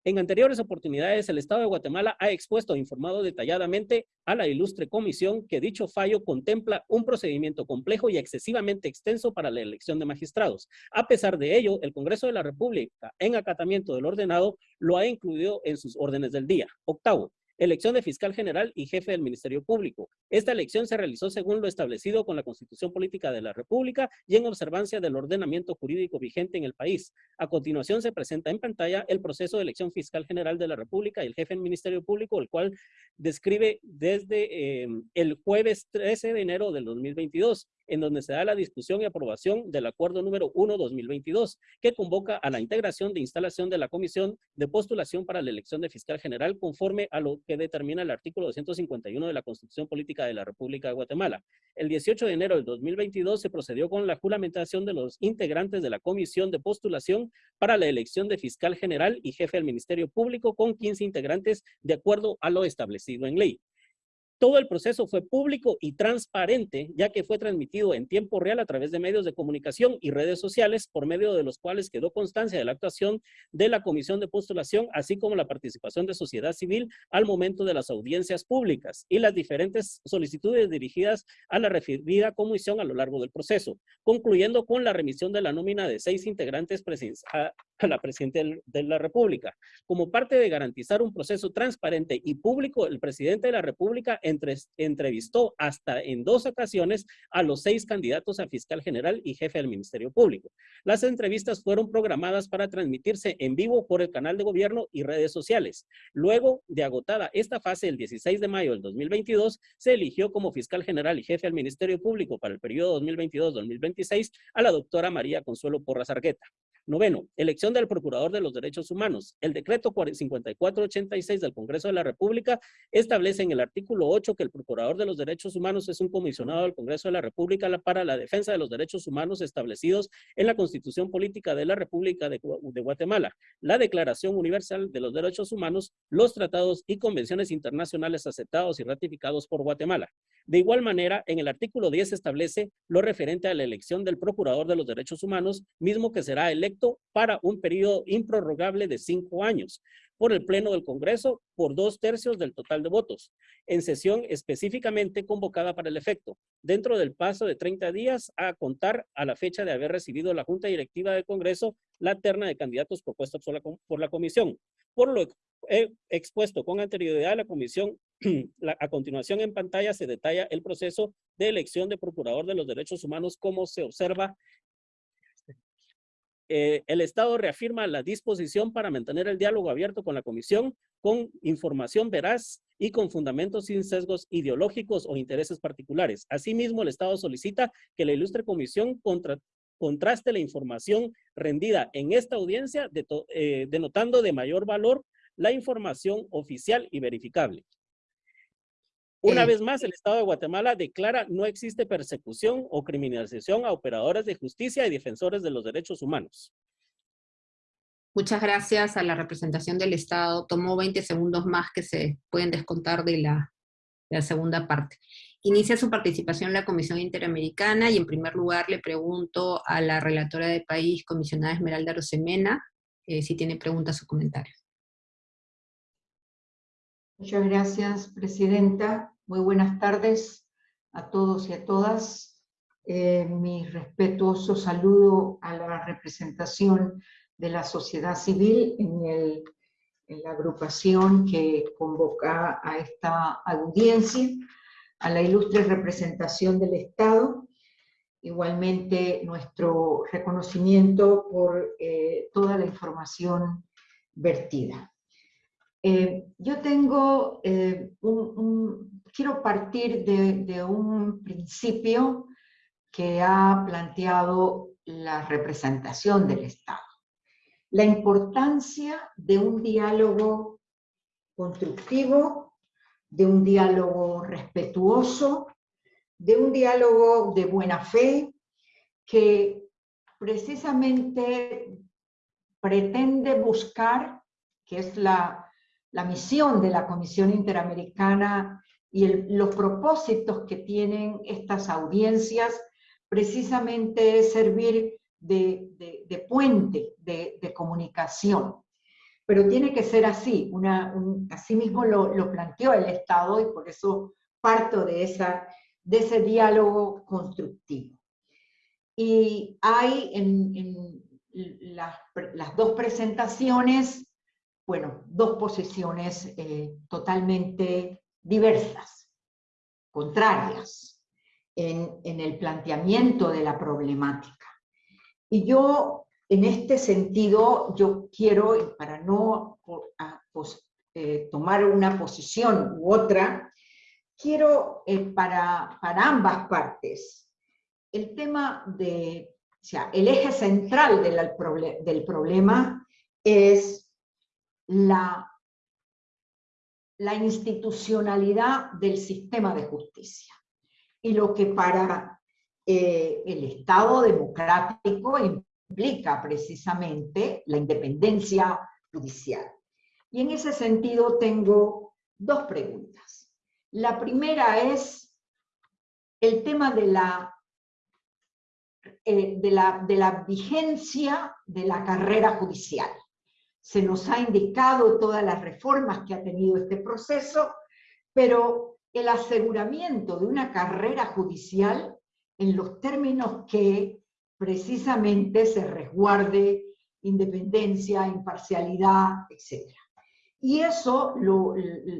En anteriores oportunidades, el Estado de Guatemala ha expuesto e informado detalladamente a la ilustre comisión que dicho fallo contempla un procedimiento complejo y excesivamente extenso para la elección de magistrados. A pesar de ello, el Congreso de la República, en acatamiento del ordenado, lo ha incluido en sus órdenes del día. Octavo, elección de fiscal general y jefe del Ministerio Público. Esta elección se realizó según lo establecido con la Constitución Política de la República y en observancia del ordenamiento jurídico vigente en el país. A continuación se presenta en pantalla el proceso de elección fiscal general de la República y el jefe del Ministerio Público, el cual describe desde eh, el jueves 13 de enero del 2022 en donde se da la discusión y aprobación del acuerdo número 1-2022, que convoca a la integración de instalación de la comisión de postulación para la elección de fiscal general conforme a lo que determina el artículo 251 de la Constitución Política de la República de Guatemala. El 18 de enero del 2022 se procedió con la juramentación de los integrantes de la comisión de postulación para la elección de fiscal general y jefe del Ministerio Público con 15 integrantes de acuerdo a lo establecido en ley. Todo el proceso fue público y transparente, ya que fue transmitido en tiempo real a través de medios de comunicación y redes sociales, por medio de los cuales quedó constancia de la actuación de la Comisión de Postulación, así como la participación de sociedad civil al momento de las audiencias públicas y las diferentes solicitudes dirigidas a la referida comisión a lo largo del proceso, concluyendo con la remisión de la nómina de seis integrantes a la Presidenta de la República. Como parte de garantizar un proceso transparente y público, el Presidente de la República entrevistó hasta en dos ocasiones a los seis candidatos a fiscal general y jefe del Ministerio Público. Las entrevistas fueron programadas para transmitirse en vivo por el canal de gobierno y redes sociales. Luego de agotada esta fase, el 16 de mayo del 2022, se eligió como fiscal general y jefe del Ministerio Público para el periodo 2022-2026 a la doctora María Consuelo Porras Argueta. Noveno, elección del Procurador de los Derechos Humanos. El decreto 5486 del Congreso de la República establece en el artículo 8 que el Procurador de los Derechos Humanos es un comisionado del Congreso de la República para la defensa de los derechos humanos establecidos en la Constitución Política de la República de, de Guatemala, la Declaración Universal de los Derechos Humanos, los tratados y convenciones internacionales aceptados y ratificados por Guatemala. De igual manera, en el artículo 10 establece lo referente a la elección del Procurador de los Derechos Humanos, mismo que será electo para un periodo improrrogable de cinco años por el Pleno del Congreso por dos tercios del total de votos, en sesión específicamente convocada para el efecto, dentro del paso de 30 días a contar a la fecha de haber recibido la Junta Directiva del Congreso la terna de candidatos propuestos por la, Comisión. Por lo he expuesto con anterioridad la Comisión, a continuación en pantalla se detalla el proceso de elección de Procurador de los Derechos Humanos como se observa eh, el Estado reafirma la disposición para mantener el diálogo abierto con la Comisión con información veraz y con fundamentos sin sesgos ideológicos o intereses particulares. Asimismo, el Estado solicita que la ilustre Comisión contraste la información rendida en esta audiencia, eh, denotando de mayor valor la información oficial y verificable. Una vez más, el Estado de Guatemala declara no existe persecución o criminalización a operadores de justicia y defensores de los derechos humanos. Muchas gracias a la representación del Estado. Tomó 20 segundos más que se pueden descontar de la, segunda parte. Inicia su participación en la Comisión Interamericana y en primer lugar le pregunto a la relatora de país, comisionada Esmeralda Rosemena, eh, si tiene preguntas o comentarios. Muchas gracias, Presidenta. Muy buenas tardes a todos y a todas. Eh, mi respetuoso saludo a la representación de la sociedad civil en, en la agrupación que convoca a esta audiencia, a la ilustre representación del Estado, igualmente nuestro reconocimiento por eh, toda la información vertida. Eh, yo tengo eh, un, quiero partir de, de, un principio que ha planteado la representación del Estado. La importancia de un diálogo constructivo, de un diálogo respetuoso, de un diálogo de buena fe, que precisamente pretende buscar, que es la la misión de la Comisión Interamericana y los propósitos que tienen estas audiencias precisamente es servir de, puente de, comunicación. Pero tiene que ser así, una, así mismo lo, planteó el Estado y por eso parto de, esa, de ese diálogo constructivo. Y hay en, las, las dos presentaciones bueno, dos posiciones eh, totalmente diversas, contrarias, en, el planteamiento de la problemática. Y yo, en este sentido, yo quiero, para no eh, tomar una posición u otra, quiero eh, para, para ambas partes, el tema de, o sea, el eje central del, del problema es la, la institucionalidad del sistema de justicia y lo que para eh, el Estado democrático implica precisamente la independencia judicial. Y en ese sentido tengo dos preguntas. La primera es el tema de la, eh, de la, de la vigencia de la carrera judicial se nos ha indicado todas las reformas que ha tenido este proceso, pero el aseguramiento de una carrera judicial en los términos que precisamente se resguarde independencia, imparcialidad, etc. Y eso lo,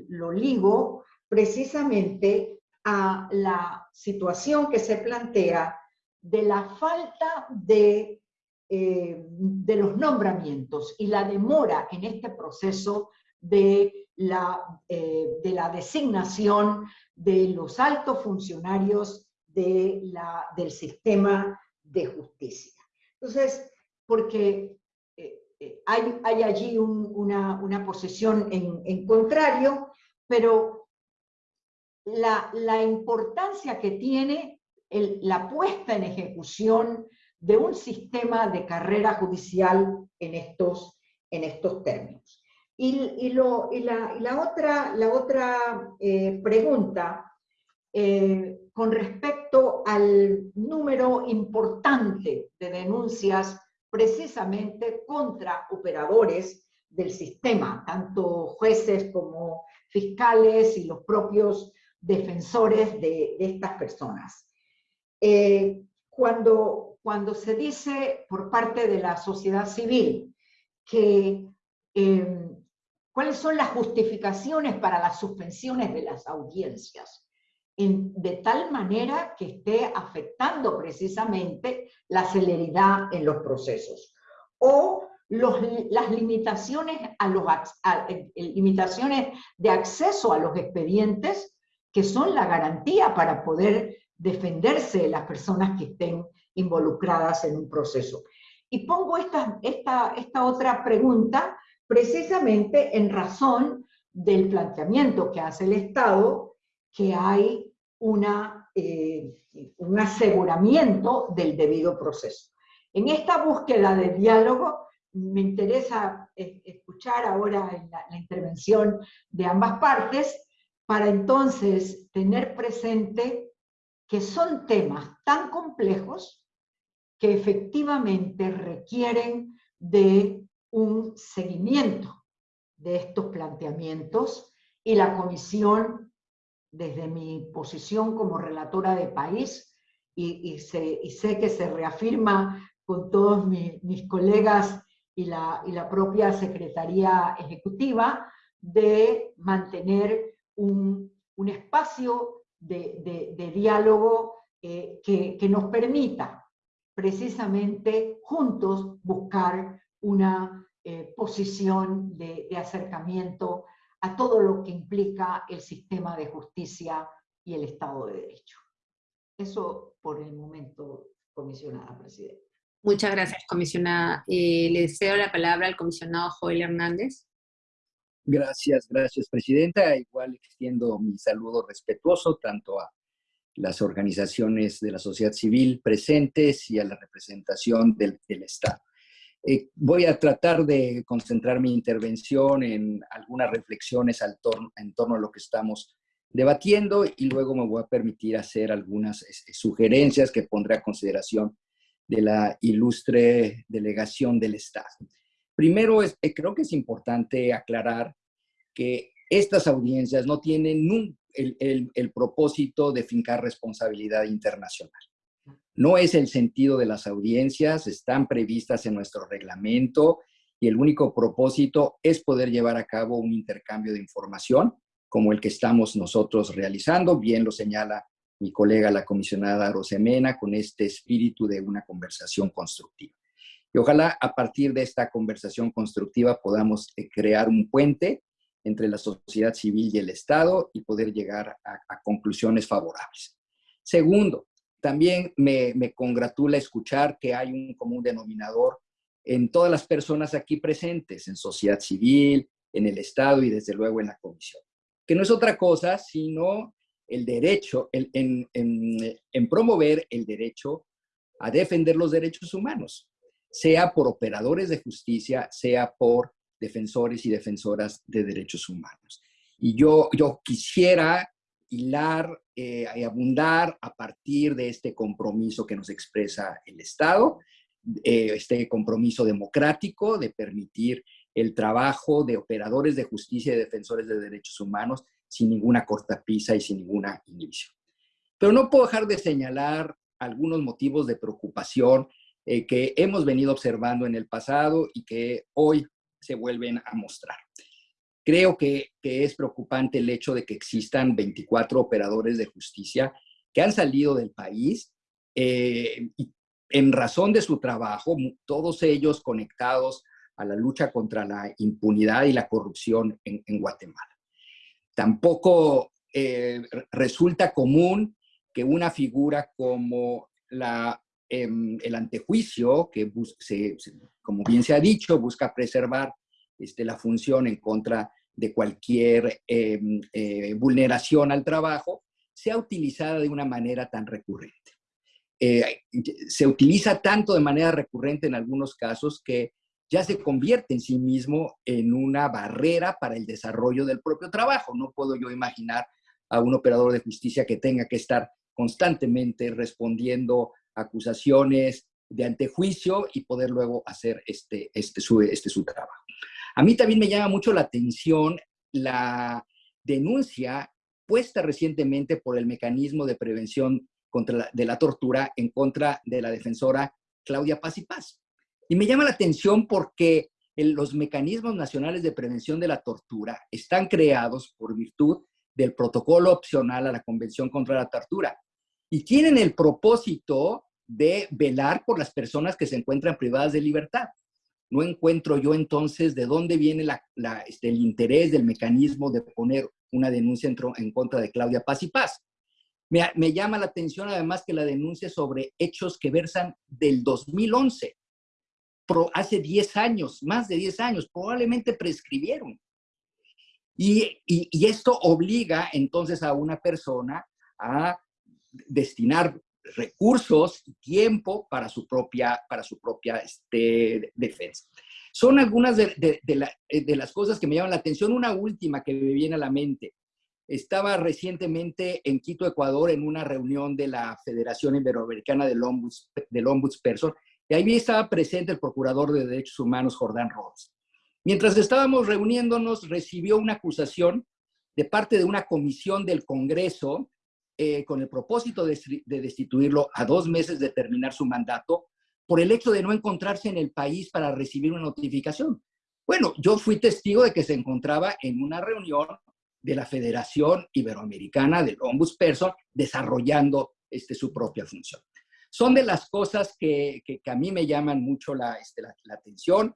lo ligo precisamente a la situación que se plantea de la falta de, eh, de los nombramientos y la demora en este proceso de la, eh, de la designación de los altos funcionarios de la, del sistema de justicia. Entonces, porque eh, hay, hay, allí una, una, posición en, en contrario, pero la, la, importancia que tiene la puesta en ejecución de un sistema de carrera judicial en estos, en estos términos. Y, y, la, la, otra, la otra eh, pregunta eh, con respecto al número importante de denuncias precisamente contra operadores del sistema, tanto jueces como fiscales y los propios defensores de, de estas personas. Eh, cuando, cuando se dice por parte de la sociedad civil que em, cuáles son las justificaciones para las suspensiones de las audiencias, de tal manera que esté afectando precisamente la celeridad en los procesos. O las limitaciones, a los, eh, limitaciones de acceso a los expedientes que son la garantía para poder defenderse las personas que estén involucradas en un proceso. Y pongo esta, esta, esta otra pregunta precisamente en razón del planteamiento que hace el Estado, que hay una, eh, un aseguramiento del debido proceso. En esta búsqueda de diálogo, me interesa eh, escuchar ahora la, la intervención de ambas partes, para entonces tener presente que son temas tan complejos que efectivamente requieren de un seguimiento de estos planteamientos y la comisión, desde mi posición como relatora de país, y, sé, que se reafirma con todos mis colegas y la, y la propia Secretaría Ejecutiva, de mantener un, un espacio de, diálogo eh, que, nos permita precisamente juntos buscar una eh, posición de, acercamiento a todo lo que implica el sistema de justicia y el Estado de Derecho. Eso por el momento, comisionada presidenta. Muchas gracias, comisionada. Eh, le cedo la palabra al comisionado Joel Hernández. Gracias, gracias, Presidenta. Igual extiendo mi saludo respetuoso tanto a las organizaciones de la sociedad civil presentes y a la representación del, Estado. Eh, voy a tratar de concentrar mi intervención en algunas reflexiones al en torno a lo que estamos debatiendo y luego me voy a permitir hacer algunas sugerencias que pondré a consideración de la ilustre delegación del Estado. Primero, es, eh, creo que es importante aclarar que estas audiencias no tienen el, el, propósito de fincar responsabilidad internacional. No es el sentido de las audiencias, están previstas en nuestro reglamento y el único propósito es poder llevar a cabo un intercambio de información como el que estamos nosotros realizando, bien lo señala mi colega la comisionada Rosemena, con este espíritu de una conversación constructiva. Y ojalá a partir de esta conversación constructiva podamos eh, crear un puente entre la sociedad civil y el Estado y poder llegar a, conclusiones favorables. Segundo, también me, congratula escuchar que hay un común denominador en todas las personas aquí presentes, en sociedad civil, en el Estado y desde luego en la Comisión, que no es otra cosa sino el derecho, en, en promover el derecho a defender los derechos humanos, sea por operadores de justicia, sea por defensores y defensoras de derechos humanos. Y yo, yo quisiera hilar eh, y abundar a partir de este compromiso que nos expresa el Estado, eh, este compromiso democrático de permitir el trabajo de operadores de justicia y defensores de derechos humanos sin ninguna cortapisa y sin ninguna inhibición. Pero no puedo dejar de señalar algunos motivos de preocupación eh, que hemos venido observando en el pasado y que hoy se vuelven a mostrar. Creo que, es preocupante el hecho de que existan 24 operadores de justicia que han salido del país eh, en razón de su trabajo, todos ellos conectados a la lucha contra la impunidad y la corrupción en, Guatemala. Tampoco eh, resulta común que una figura como la, em, el antejuicio, que como bien se ha dicho, busca preservar este, la función en contra de cualquier em, eh, vulneración al trabajo, sea utilizada de una manera tan recurrente. Eh, se utiliza tanto de manera recurrente en algunos casos que ya se convierte en sí mismo en una barrera para el desarrollo del propio trabajo. No puedo yo imaginar a un operador de justicia que tenga que estar constantemente respondiendo acusaciones de antejuicio y poder luego hacer este, este, su, este su trabajo. A mí también me llama mucho la atención la denuncia puesta recientemente por el mecanismo de prevención contra de la tortura en contra de la defensora Claudia Paz y Paz. Y me llama la atención porque los mecanismos nacionales de prevención de la tortura están creados por virtud del protocolo opcional a la Convención contra la Tortura y tienen el propósito de velar por las personas que se encuentran privadas de libertad. No encuentro yo entonces de dónde viene este, el interés del mecanismo de poner una denuncia en, contra de Claudia Paz y Paz. Me, llama la atención además que la denuncia sobre hechos que versan del 2011, hace 10 años, más de 10 años, probablemente prescribieron. Y, y, esto obliga entonces a una persona a destinar recursos y tiempo para su propia, para su propia este, defensa. Son algunas de, de, las cosas que me llaman la atención. Una última que me viene a la mente. Estaba recientemente en Quito, Ecuador, en una reunión de la Federación Iberoamericana del, Ombuds, del Ombudsperson, y ahí estaba presente el Procurador de Derechos Humanos, Jordán Rhodes. Mientras estábamos reuniéndonos, recibió una acusación de parte de una comisión del Congreso eh, con el propósito de, destituirlo a dos meses de terminar su mandato por el hecho de no encontrarse en el país para recibir una notificación. Bueno, yo fui testigo de que se encontraba en una reunión de la Federación Iberoamericana del Ombudsperson desarrollando este, su propia función. Son de las cosas que, que, a mí me llaman mucho la, este, la, la atención.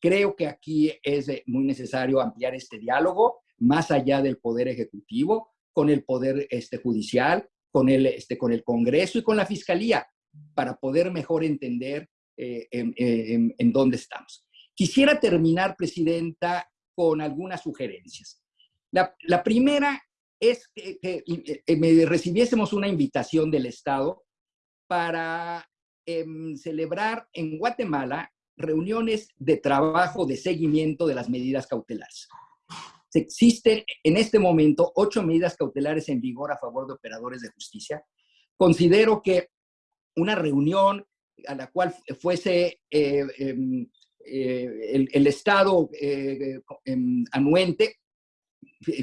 Creo que aquí es muy necesario ampliar este diálogo más allá del Poder Ejecutivo con el Poder este, Judicial, con el, este, con el Congreso y con la Fiscalía, para poder mejor entender eh, en, dónde estamos. Quisiera terminar, Presidenta, con algunas sugerencias. La, primera es que, que, me recibiésemos una invitación del Estado para em, celebrar en Guatemala reuniones de trabajo de seguimiento de las medidas cautelares. Existen en este momento ocho medidas cautelares en vigor a favor de operadores de justicia. Considero que una reunión a la cual fuese eh, em, eh, el, Estado eh, em, anuente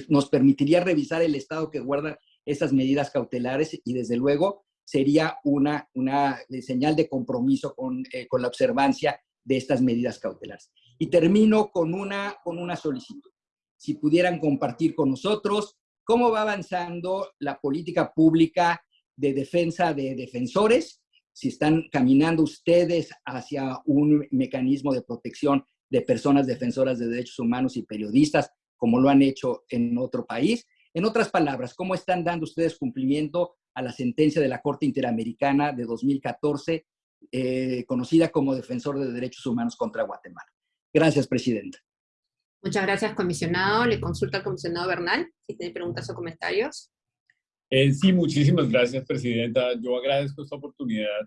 nos permitiría revisar el estado que guarda esas medidas cautelares y desde luego sería una, una señal de compromiso con, con la observancia de estas medidas cautelares. Y termino con una, con una solicitud si pudieran compartir con nosotros cómo va avanzando la política pública de defensa de defensores, si están caminando ustedes hacia un mecanismo de protección de personas defensoras de derechos humanos y periodistas, como lo han hecho en otro país. En otras palabras, ¿cómo están dando ustedes cumplimiento a la sentencia de la Corte Interamericana de 2014, eh, conocida como Defensor de Derechos Humanos contra Guatemala? Gracias, Presidenta. Muchas gracias, comisionado. Le consulta al comisionado Bernal, si tiene preguntas o comentarios. Eh, sí, muchísimas gracias, Presidenta. Yo agradezco esta oportunidad,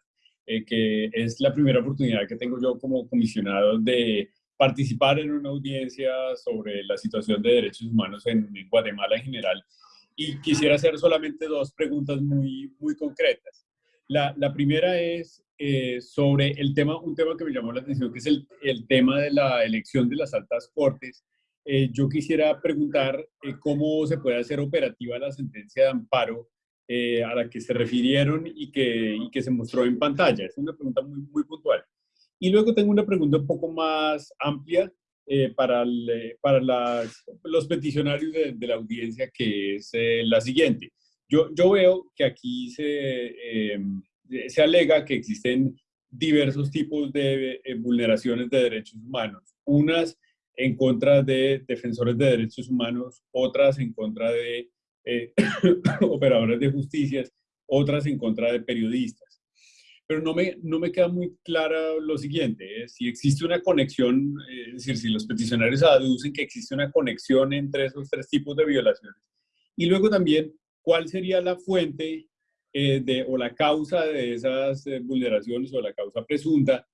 eh, que es la primera oportunidad que tengo yo como comisionado de participar en una audiencia sobre la situación de derechos humanos en, Guatemala en general. Y quisiera hacer solamente dos preguntas muy, muy concretas. La, la primera es eh, sobre el tema, un tema que me llamó la atención, que es el, el tema de la elección de las altas cortes. Eh, yo quisiera preguntar eh, cómo se puede hacer operativa la sentencia de amparo a la que se refirieron y que, que se mostró en pantalla. Es una pregunta muy, muy puntual. Y luego tengo una pregunta un poco más amplia para, para los peticionarios de, la audiencia, que es la siguiente. Yo, yo veo que aquí se, se alega que existen diversos tipos de vulneraciones de derechos humanos. Unas en contra de defensores de derechos humanos, otras en contra de eh, operadores de justicia, otras en contra de periodistas. Pero no me, no me queda muy clara lo siguiente, si existe una conexión, eh, es decir, si los peticionarios aducen que existe una conexión entre esos tres tipos de violaciones. Y luego también, ¿cuál sería la fuente eh, de, o la causa de esas vulneraciones o la causa presunta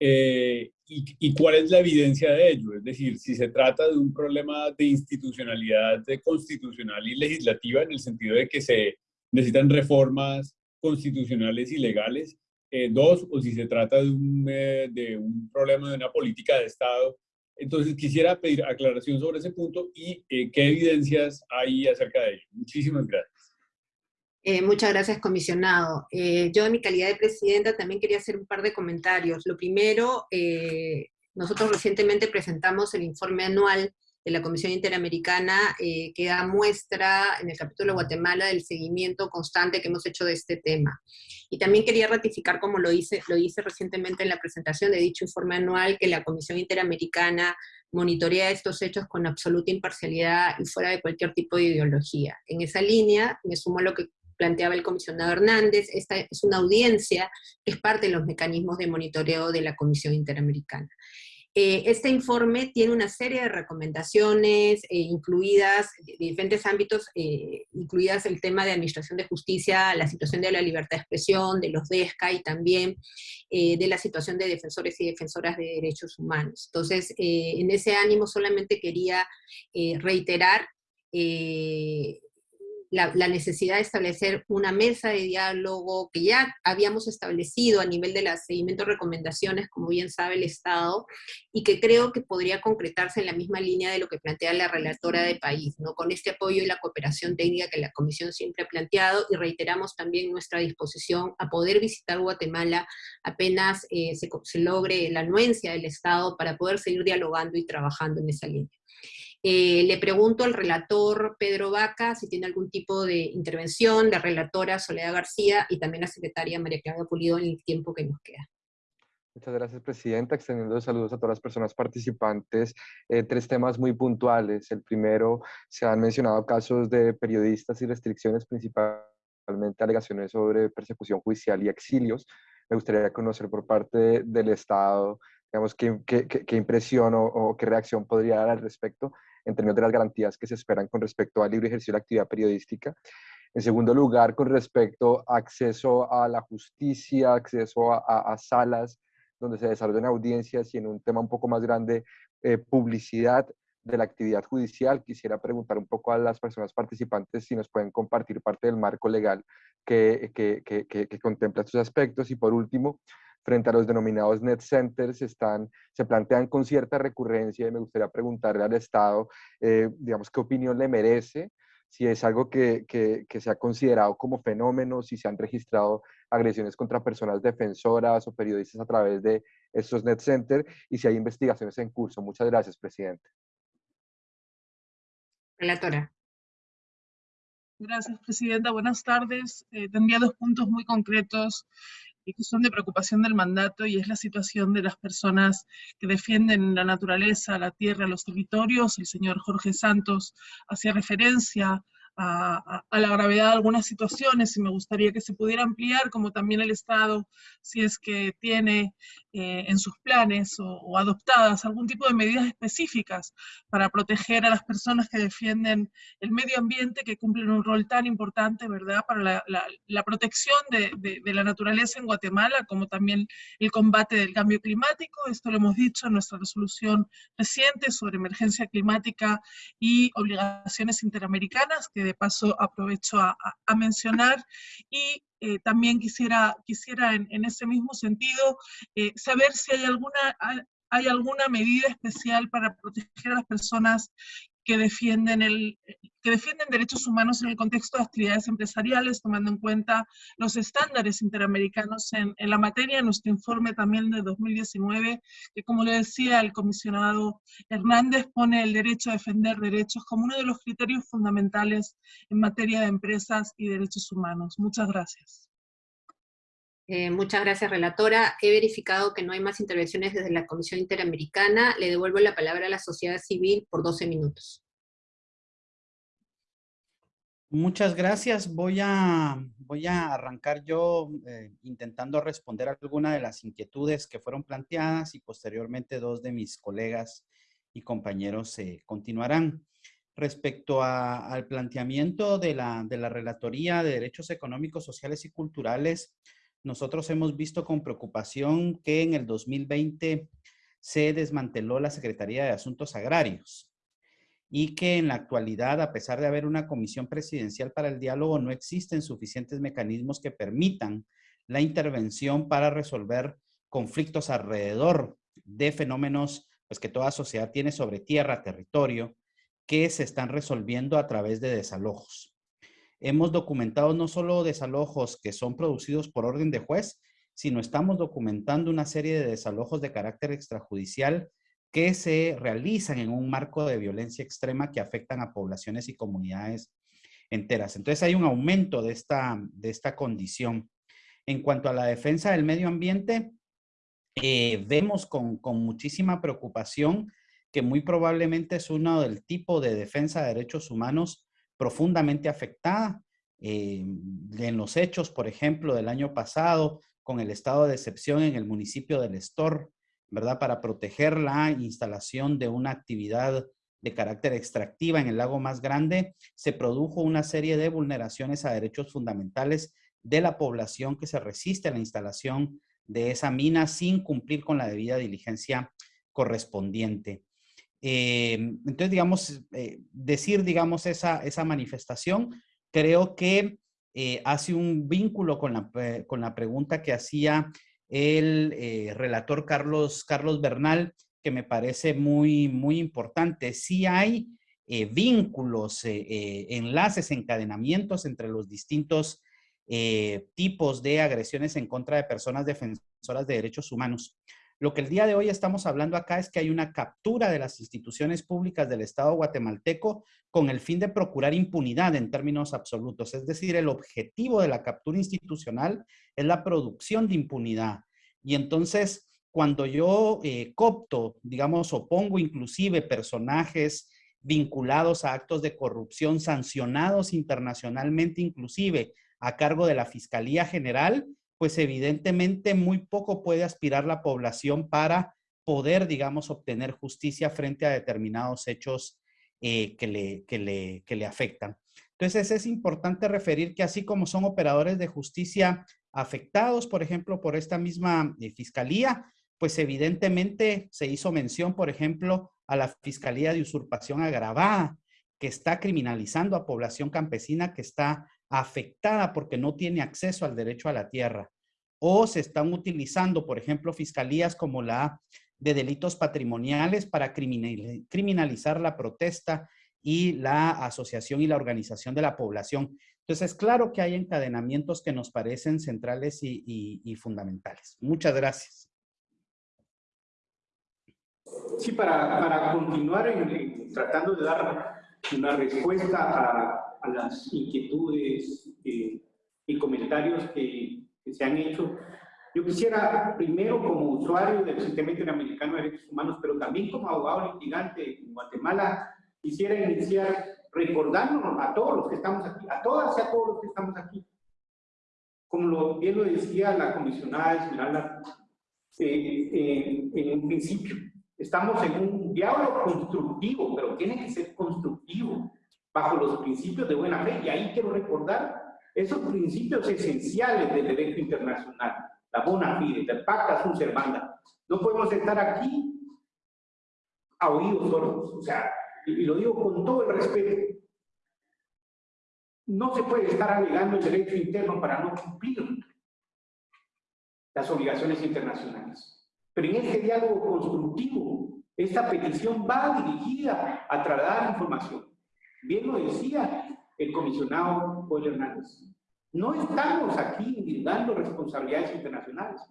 eh, y, cuál es la evidencia de ello? Es decir, si se trata de un problema de institucionalidad de constitucional y legislativa en el sentido de que se necesitan reformas constitucionales y legales, eh, dos, o si se trata de un, eh, de un problema de una política de Estado. Entonces, quisiera pedir aclaración sobre ese punto y qué evidencias hay acerca de ello. Muchísimas gracias. Eh, muchas gracias, comisionado. Eh, yo, en mi calidad de presidenta, también quería hacer un par de comentarios. Lo primero, eh, nosotros recientemente presentamos el informe anual de la Comisión Interamericana que da muestra en el capítulo de Guatemala del seguimiento constante que hemos hecho de este tema. Y también quería ratificar, como lo hice, lo hice recientemente en la presentación de dicho informe anual, que la Comisión Interamericana monitorea estos hechos con absoluta imparcialidad y fuera de cualquier tipo de ideología. En esa línea, me sumo a lo que planteaba el comisionado Hernández, esta es una audiencia que es parte de los mecanismos de monitoreo de la Comisión Interamericana. Eh, este informe tiene una serie de recomendaciones, eh, incluidas de, diferentes ámbitos, eh, incluidas el tema de administración de justicia, la situación de la libertad de expresión, de los DESCA y también de la situación de defensores y defensoras de derechos humanos. Entonces, en ese ánimo solamente quería reiterar la, necesidad de establecer una mesa de diálogo que ya habíamos establecido a nivel de las seguimiento recomendaciones, como bien sabe el Estado, y que creo que podría concretarse en la misma línea de lo que plantea la relatora de país, ¿no? con este apoyo y la cooperación técnica que la Comisión siempre ha planteado, y reiteramos también nuestra disposición a poder visitar Guatemala apenas eh, se, se logre la anuencia del Estado para poder seguir dialogando y trabajando en esa línea. Eh, le pregunto al relator Pedro Vaca si tiene algún tipo de intervención, la relatora Soledad García y también la secretaria María Clara Pulido en el tiempo que nos queda. Muchas gracias, Presidenta. Extendiendo saludos a todas las personas participantes. Eh, tres temas muy puntuales. El primero, se han mencionado casos de periodistas y restricciones, principalmente alegaciones sobre persecución judicial y exilios. Me gustaría conocer por parte del Estado, digamos, qué, qué, qué impresión o, o, qué reacción podría dar al respecto en términos de las garantías que se esperan con respecto al libre ejercicio de la actividad periodística. En segundo lugar, con respecto a acceso a la justicia, acceso a, salas donde se desarrollen audiencias y en un tema un poco más grande, eh, publicidad de la actividad judicial. Quisiera preguntar un poco a las personas participantes si nos pueden compartir parte del marco legal que, que, que, que contempla estos aspectos. Y por último, frente a los denominados net centers están, se plantean con cierta recurrencia y me gustaría preguntarle al Estado, eh, digamos, qué opinión le merece, si es algo que, que, que, se ha considerado como fenómeno, si se han registrado agresiones contra personas defensoras o periodistas a través de estos net centers y si hay investigaciones en curso. Muchas gracias, Presidente. Relatora. Gracias, Presidenta. Buenas tardes. Eh, tendría dos puntos muy concretos son de preocupación del mandato y es la situación de las personas que defienden la naturaleza, la tierra, los territorios. El señor Jorge Santos hacía referencia a, la gravedad de algunas situaciones y me gustaría que se pudiera ampliar, como también el Estado, si es que tiene eh, en sus planes o, adoptadas algún tipo de medidas específicas para proteger a las personas que defienden el medio ambiente, que cumplen un rol tan importante, ¿verdad?, para la, protección de, de, la naturaleza en Guatemala, como también el combate del cambio climático. Esto lo hemos dicho en nuestra resolución reciente sobre emergencia climática y obligaciones interamericanas, que de paso aprovecho a, mencionar, y eh, también quisiera, quisiera en, ese mismo sentido eh, saber si hay alguna, hay alguna medida especial para proteger a las personas que defienden el, que defienden derechos humanos en el contexto de actividades empresariales, tomando en cuenta los estándares interamericanos en, en la materia. Nuestro informe también de 2019, que como le decía el comisionado Hernández, pone el derecho a defender derechos como uno de los criterios fundamentales en materia de empresas y derechos humanos. Muchas gracias. Eh, muchas gracias, relatora. He verificado que no hay más intervenciones desde la Comisión Interamericana. Le devuelvo la palabra a la sociedad civil por 12 minutos. Muchas gracias. Voy a, voy a arrancar yo eh, intentando responder alguna de las inquietudes que fueron planteadas y posteriormente dos de mis colegas y compañeros eh, continuarán. Respecto al planteamiento de la, de la Relatoría de Derechos Económicos, Sociales y Culturales, nosotros hemos visto con preocupación que en el 2020 se desmanteló la Secretaría de Asuntos Agrarios y que en la actualidad, a pesar de haber una comisión presidencial para el diálogo, no existen suficientes mecanismos que permitan la intervención para resolver conflictos alrededor de fenómenos pues, que toda sociedad tiene sobre tierra, territorio, que se están resolviendo a través de desalojos. Hemos documentado no solo desalojos que son producidos por orden de juez, sino estamos documentando una serie de desalojos de carácter extrajudicial que se realizan en un marco de violencia extrema que afectan a poblaciones y comunidades enteras. Entonces hay un aumento de esta, de esta condición. En cuanto a la defensa del medio ambiente, eh, vemos con, con muchísima preocupación que muy probablemente es uno del tipo de defensa de derechos humanos profundamente afectada. Eh, en los hechos, por ejemplo, del año pasado, con el estado de excepción en el municipio del Estor, ¿verdad? Para proteger la instalación de una actividad de carácter extractiva en el lago más grande, se produjo una serie de vulneraciones a derechos fundamentales de la población que se resiste a la instalación de esa mina sin cumplir con la debida diligencia correspondiente. Eh, entonces, digamos, eh, decir, digamos, esa, esa manifestación, creo que eh, hace un vínculo con la, con la pregunta que hacía el relator Carlos, Carlos Bernal, que me parece muy, muy importante. Sí hay vínculos, enlaces, encadenamientos entre los distintos tipos de agresiones en contra de personas defensoras de derechos humanos. Lo que el día de hoy estamos hablando acá es que hay una captura de las instituciones públicas del Estado guatemalteco con el fin de procurar impunidad en términos absolutos. Es decir, el objetivo de la captura institucional es la producción de impunidad. Y entonces, cuando yo eh, copto, digamos, o pongo inclusive personajes vinculados a actos de corrupción sancionados internacionalmente inclusive a cargo de la Fiscalía General, pues evidentemente muy poco puede aspirar la población para poder, digamos, obtener justicia frente a determinados hechos eh, que, le, le, le afectan. Entonces es importante referir que así como son operadores de justicia afectados, por ejemplo, por esta misma eh, fiscalía, pues evidentemente se hizo mención, por ejemplo, a la Fiscalía de Usurpación Agravada, que está criminalizando a población campesina que está afectada porque no tiene acceso al derecho a la tierra. O se están utilizando, por ejemplo, fiscalías como la de delitos patrimoniales para criminalizar la protesta y la asociación y la organización de la población. Entonces, claro que hay encadenamientos que nos parecen centrales y, fundamentales. Muchas gracias. Sí, para, continuar tratando de dar una respuesta a, a las inquietudes eh, y comentarios que, se han hecho. Yo quisiera, primero como usuario del Sistema Interamericano de Derechos Humanos, pero también como abogado litigante en Guatemala, quisiera iniciar recordándonos a todos los que estamos aquí, a todas y a todos los que estamos aquí. Como lo, bien lo decía la comisionada Esmeralda eh, eh, en un principio, estamos en un diálogo constructivo, pero tiene que ser constructivo bajo los principios de buena fe. Y ahí quiero recordar esos principios esenciales del derecho internacional, la bona fide, el pacta sunt servanda. No podemos estar aquí a oídos sordos, o sea, y lo digo con todo el respeto. No se puede estar alegando el derecho interno para no cumplir las obligaciones internacionales. Pero en este diálogo constructivo, esta petición va dirigida a trasladar información Bien lo decía el comisionado Joel Hernández. No estamos aquí dando responsabilidades internacionales.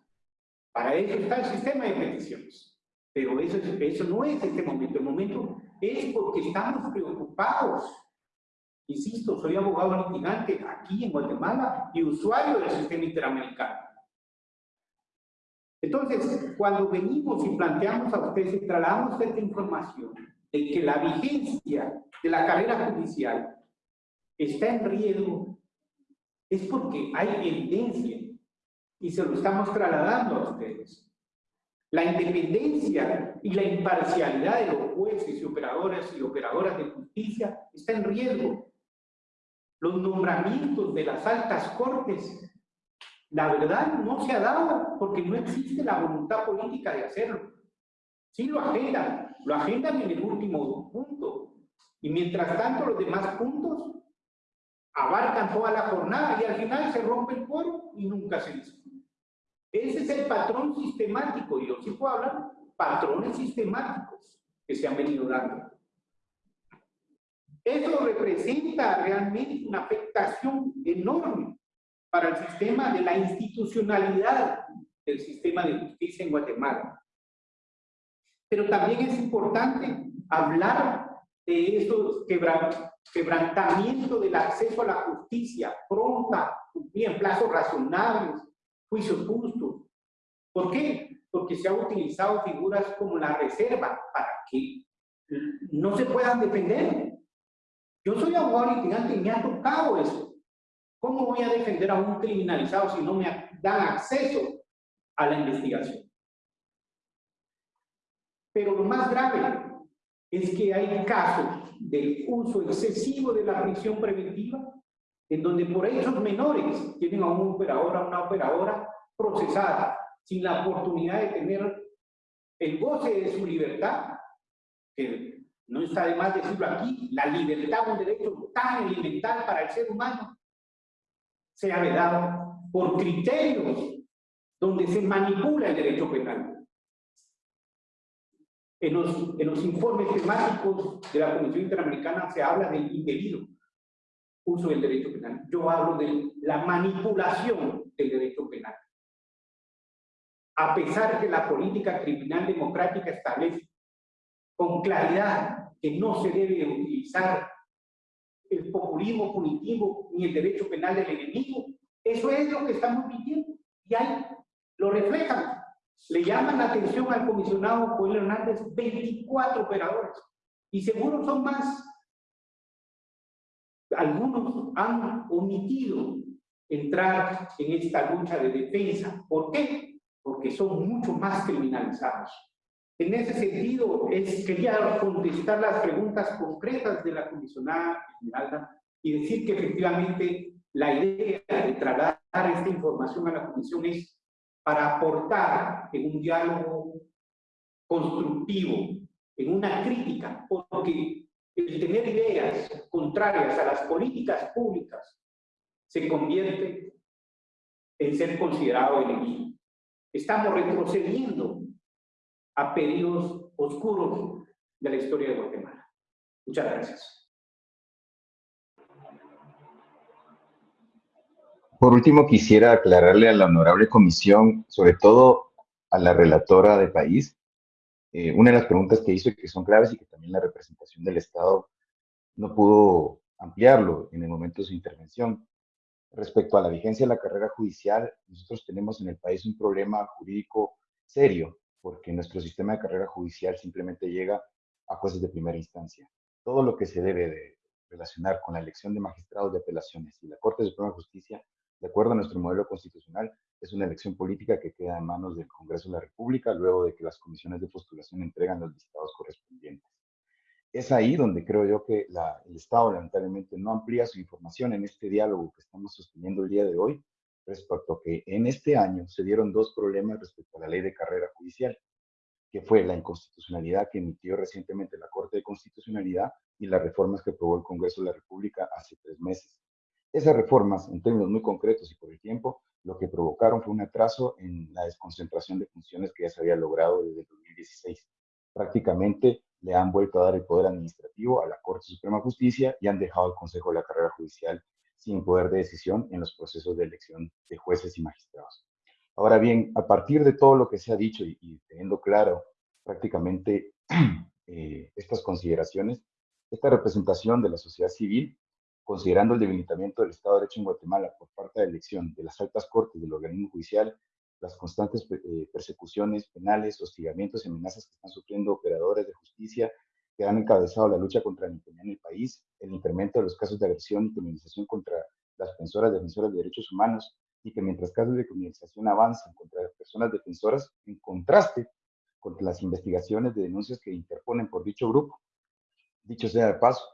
Para eso está el sistema de peticiones. Pero eso, no es este momento. El momento es porque estamos preocupados. Insisto, soy abogado litigante aquí en Guatemala y usuario del sistema interamericano. Entonces, cuando venimos y planteamos a ustedes y trasladamos esta información de que la vigencia de la carrera judicial está en riesgo, es porque hay evidencia y se lo estamos trasladando a ustedes. La independencia y la imparcialidad de los jueces y operadoras y operadoras de justicia está en riesgo. Los nombramientos de las altas cortes, la verdad no se ha dado porque no existe la voluntad política de hacerlo. Sí lo agendan, lo agendan en el último punto. Y mientras tanto los demás puntos abarcan toda la jornada y al final se rompe el foro y nunca se dice. Ese es el patrón sistemático, y yo sí puedo hablar, patrones sistemáticos que se han venido dando. Eso representa realmente una afectación enorme para el sistema de la institucionalidad del sistema de justicia en Guatemala. Pero también es importante hablar de esos quebrantamientos del acceso a la justicia pronta, en plazos razonables, juicios justos. ¿Por qué? Porque se han utilizado figuras como la reserva para que no se puedan defender. Yo soy abogado litigante y me ha tocado eso. ¿Cómo voy a defender a un criminalizado si no me dan acceso a la investigación? Pero lo más grave es que hay casos del uso excesivo de la prisión preventiva en donde por hechos menores tienen a un operador, a una operadora procesada, sin la oportunidad de tener el goce de su libertad, que no está de más decirlo aquí, la libertad, un derecho tan elemental para el ser humano, se ha vedado por criterios donde se manipula el derecho penal. En los, en los informes temáticos de la Comisión Interamericana se habla del indebido uso del derecho penal. Yo hablo de la manipulación del derecho penal. A pesar que la política criminal democrática establece con claridad que no se debe utilizar el populismo punitivo ni el derecho penal del enemigo, eso es lo que estamos viviendo. Y ahí lo reflejan. Le llaman la atención al comisionado Joel Hernández 24 operadores. Y seguro son más algunos han omitido entrar en esta lucha de defensa. ¿Por qué? Porque son mucho más criminalizados. En ese sentido, es, quería contestar las preguntas concretas de la comisionada Esmeralda y decir que efectivamente la idea de trasladar esta información a la comisión es para aportar en un diálogo constructivo, en una crítica, porque el tener ideas contrarias a las políticas públicas se convierte en ser considerado enemigo. Estamos retrocediendo a periodos oscuros de la historia de Guatemala. Muchas gracias. Por último, quisiera aclararle a la honorable comisión, sobre todo a la relatora de país, eh, una de las preguntas que hizo y que son claves y que también la representación del Estado no pudo ampliarlo en el momento de su intervención. Respecto a la vigencia de la carrera judicial, nosotros tenemos en el país un problema jurídico serio, porque nuestro sistema de carrera judicial simplemente llega a jueces de primera instancia. Todo lo que se debe de relacionar con la elección de magistrados de apelaciones y la Corte Suprema de Justicia, de acuerdo a nuestro modelo constitucional, es una elección política que queda en manos del Congreso de la República luego de que las comisiones de postulación entregan los listados correspondientes. Es ahí donde creo yo que el Estado lamentablemente no amplía su información en este diálogo que estamos sosteniendo el día de hoy respecto a que en este año se dieron dos problemas respecto a la ley de carrera judicial, que fue la inconstitucionalidad que emitió recientemente la Corte de Constitucionalidad y las reformas que aprobó el Congreso de la República hace tres meses. Esas reformas, en términos muy concretos y por el tiempo, lo que provocaron fue un atraso en la desconcentración de funciones que ya se había logrado desde el 2016. Prácticamente le han vuelto a dar el poder administrativo a la Corte Suprema de Justicia y han dejado al Consejo de la Carrera Judicial sin poder de decisión en los procesos de elección de jueces y magistrados. Ahora bien, a partir de todo lo que se ha dicho y, teniendo claro prácticamente eh, estas consideraciones, esta representación de la sociedad civil, considerando el debilitamiento del Estado de Derecho en Guatemala por parte de la elección de las altas cortes del organismo judicial, las constantes eh, persecuciones penales, hostigamientos y amenazas que están sufriendo operadores de justicia que han encabezado la lucha contra la impunidad en el país, el incremento de los casos de agresión y criminalización contra las defensoras defensoras de derechos humanos, y que mientras casos de criminalización avanzan contra las personas defensoras, en contraste con las investigaciones de denuncias que interponen por dicho grupo. Dicho sea de paso,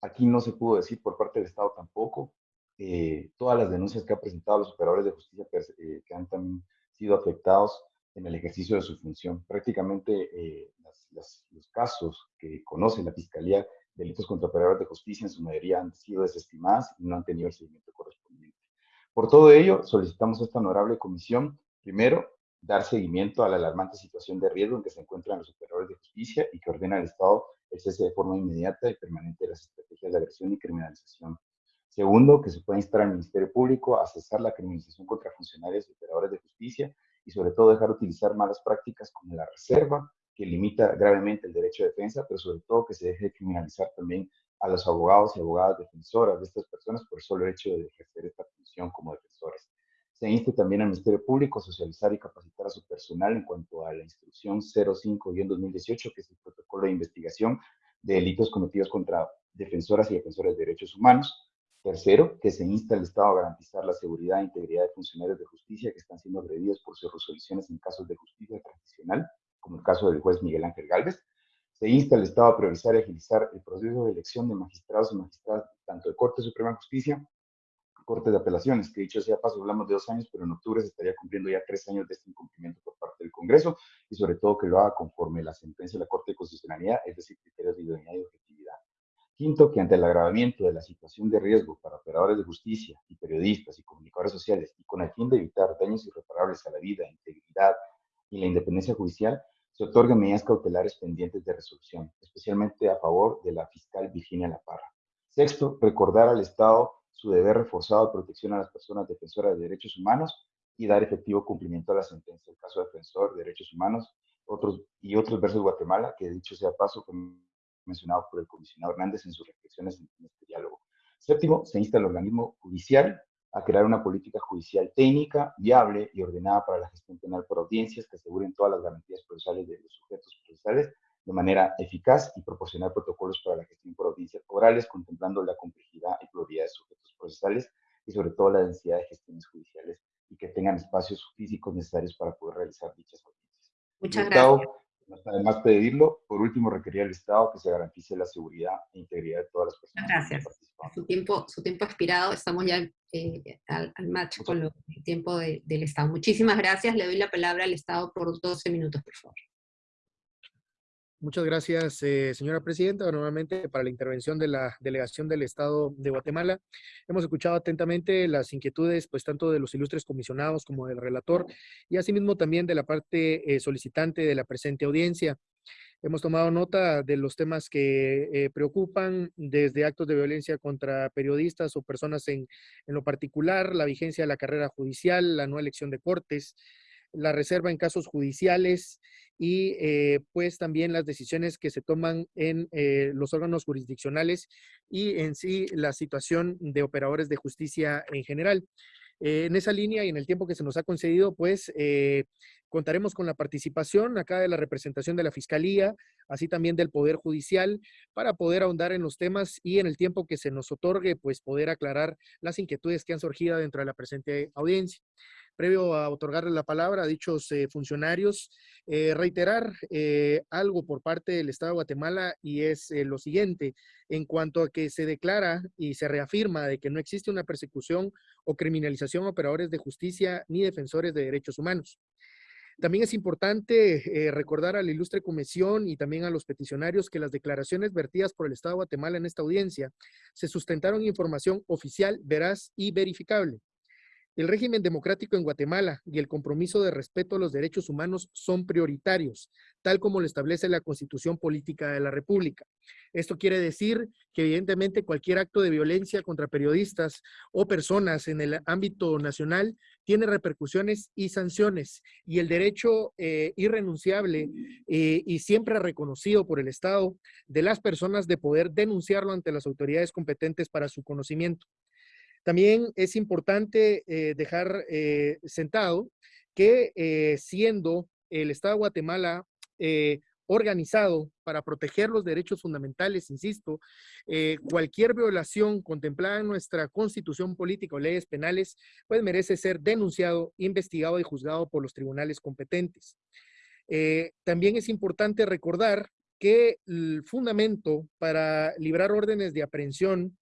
aquí no se pudo decir por parte del Estado tampoco eh, todas las denuncias que han presentado los operadores de justicia eh, que han también sido afectados en el ejercicio de su función. Prácticamente eh, los casos que conoce la Fiscalía delitos contra operadores de justicia en su mayoría han sido desestimadas y no han tenido el seguimiento correspondiente. Por todo ello, solicitamos a esta honorable comisión, primero, dar seguimiento a la alarmante situación de riesgo en que se encuentran los operadores de justicia y que ordena al Estado el cese de forma inmediata y permanente de las estrategias de agresión y criminalización. Segundo, que se pueda instar al Ministerio Público a cesar la criminalización contra funcionarios y operadores de justicia y sobre todo dejar de utilizar malas prácticas como la reserva, que limita gravemente el derecho de defensa, pero sobre todo que se deje de criminalizar también a los abogados y abogadas defensoras de estas personas por el solo hecho de ejercer esta función como defensores. Se insta también al Ministerio Público a socializar y capacitar a su personal en cuanto a la instrucción 05-2018, que es el protocolo de investigación de delitos cometidos contra defensoras y defensores de derechos humanos. Tercero, que se insta al Estado a garantizar la seguridad e integridad de funcionarios de justicia que están siendo agredidos por sus resoluciones en casos de justicia tradicional, como el caso del juez Miguel Ángel Gálvez se insta al Estado a priorizar y agilizar el proceso de elección de magistrados y magistradas tanto de Corte Suprema de Justicia, Corte de Apelaciones, que dicho sea paso, hablamos de dos años, pero en octubre se estaría cumpliendo ya tres años de este incumplimiento por parte del Congreso, y sobre todo que lo haga conforme la sentencia de la Corte de Constitucionalidad, es decir, criterios de idoneidad y objetividad. Quinto, que ante el agravamiento de la situación de riesgo para operadores de justicia y periodistas y comunicadores sociales, y con el fin de evitar daños irreparables a la vida, integridad y la independencia judicial, se otorgan medidas cautelares pendientes de resolución, especialmente a favor de la fiscal Virginia La Parra. Sexto, recordar al Estado su deber reforzado de protección a las personas defensoras de derechos humanos y dar efectivo cumplimiento a la sentencia del caso defensor de derechos humanos y otros versos de Guatemala, que dicho sea paso, mencionado por el comisionado Hernández en sus reflexiones en este diálogo. Séptimo, se insta al organismo judicial a crear una política judicial técnica, viable y ordenada para la gestión penal por audiencias que aseguren todas las garantías procesales de los sujetos procesales de manera eficaz y proporcionar protocolos para la gestión por audiencias orales, contemplando la complejidad y pluralidad de sujetos procesales y sobre todo la densidad de gestiones judiciales y que tengan espacios físicos necesarios para poder realizar dichas audiencias. Muchas gracias. Además, pedirlo, por último, requería al Estado que se garantice la seguridad e integridad de todas las personas. Gracias. Su tiempo, su tiempo expirado, estamos ya eh, al, match con el tiempo del Estado. Muchísimas gracias. Le doy la palabra al Estado por 12 minutos, por favor. Muchas gracias, eh, señora presidenta. Nuevamente, para la intervención de la delegación del Estado de Guatemala, hemos escuchado atentamente las inquietudes, pues tanto de los ilustres comisionados como del relator, y asimismo también de la parte eh, solicitante de la presente audiencia. Hemos tomado nota de los temas que eh, preocupan, desde actos de violencia contra periodistas o personas en, en lo particular, la vigencia de la carrera judicial, la no elección de cortes, la reserva en casos judiciales y eh, pues también las decisiones que se toman en eh, los órganos jurisdiccionales y en sí la situación de operadores de justicia en general. Eh, en esa línea y en el tiempo que se nos ha concedido, pues contaremos con la participación acá de la representación de la Fiscalía, así también del Poder Judicial, para poder ahondar en los temas y en el tiempo que se nos otorgue, pues poder aclarar las inquietudes que han surgido dentro de la presente audiencia previo a otorgarle la palabra a dichos eh, funcionarios, eh, reiterar eh, algo por parte del Estado de Guatemala y es lo siguiente, en cuanto a que se declara y se reafirma de que no existe una persecución o criminalización a operadores de justicia ni defensores de derechos humanos. También es importante recordar a la ilustre comisión y también a los peticionarios que las declaraciones vertidas por el Estado de Guatemala en esta audiencia se sustentaron información oficial, veraz y verificable. El régimen democrático en Guatemala y el compromiso de respeto a los derechos humanos son prioritarios, tal como lo establece la Constitución Política de la República. Esto quiere decir que evidentemente cualquier acto de violencia contra periodistas o personas en el ámbito nacional tiene repercusiones y sanciones y el derecho eh, irrenunciable eh, y siempre reconocido por el Estado de las personas de poder denunciarlo ante las autoridades competentes para su conocimiento. También es importante eh, dejar eh, sentado que eh, siendo el Estado de Guatemala organizado para proteger los derechos fundamentales, insisto, cualquier violación contemplada en nuestra constitución política o leyes penales, pues merece ser denunciado, investigado y juzgado por los tribunales competentes. también es importante recordar que el fundamento para librar órdenes de aprehensión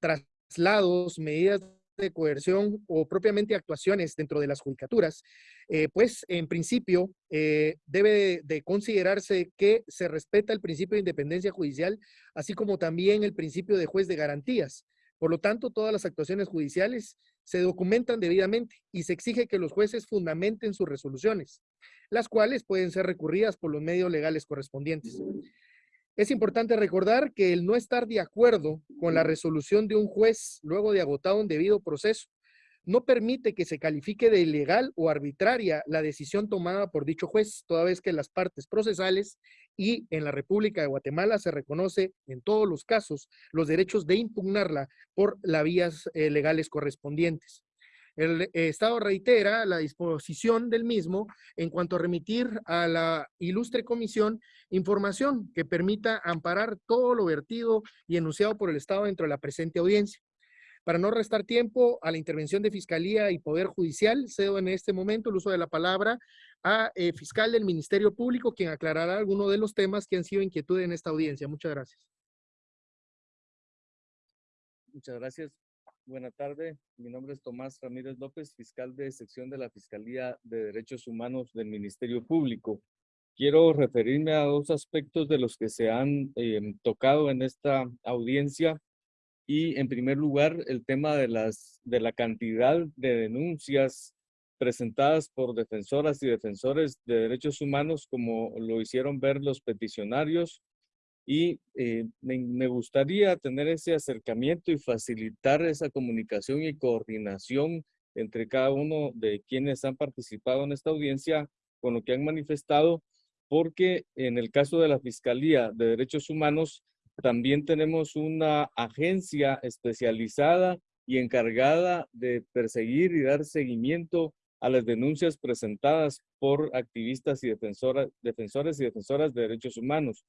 tras traslados, medidas de coerción o propiamente actuaciones dentro de las judicaturas, eh, pues en principio eh, debe de considerarse que se respeta el principio de independencia judicial, así como también el principio de juez de garantías. Por lo tanto, todas las actuaciones judiciales se documentan debidamente y se exige que los jueces fundamenten sus resoluciones, las cuales pueden ser recurridas por los medios legales correspondientes. Es importante recordar que el no estar de acuerdo con la resolución de un juez luego de agotado un debido proceso no permite que se califique de ilegal o arbitraria la decisión tomada por dicho juez, toda vez que las partes procesales y en la República de Guatemala se reconoce en todos los casos los derechos de impugnarla por las vías eh, legales correspondientes. El eh, Estado reitera la disposición del mismo en cuanto a remitir a la ilustre comisión información que permita amparar todo lo vertido y enunciado por el Estado dentro de la presente audiencia. Para no restar tiempo a la intervención de Fiscalía y Poder Judicial, cedo en este momento el uso de la palabra a eh, fiscal del Ministerio Público, quien aclarará algunos de los temas que han sido inquietud en esta audiencia. Muchas gracias. Muchas gracias. Buenas tardes, mi nombre es Tomás Ramírez López, fiscal de sección de la Fiscalía de Derechos Humanos del Ministerio Público. Quiero referirme a dos aspectos de los que se han em, tocado en esta audiencia y en primer lugar el tema de la cantidad de denuncias presentadas por defensoras y defensores de derechos humanos como lo hicieron ver los peticionarios y eh, me, gustaría tener ese acercamiento y facilitar esa comunicación y coordinación entre cada uno de quienes han participado en esta audiencia con lo que han manifestado, porque en el caso de la Fiscalía de Derechos Humanos también tenemos una agencia especializada y encargada de perseguir y dar seguimiento a las denuncias presentadas por activistas y defensoras, defensores y defensoras de derechos humanos.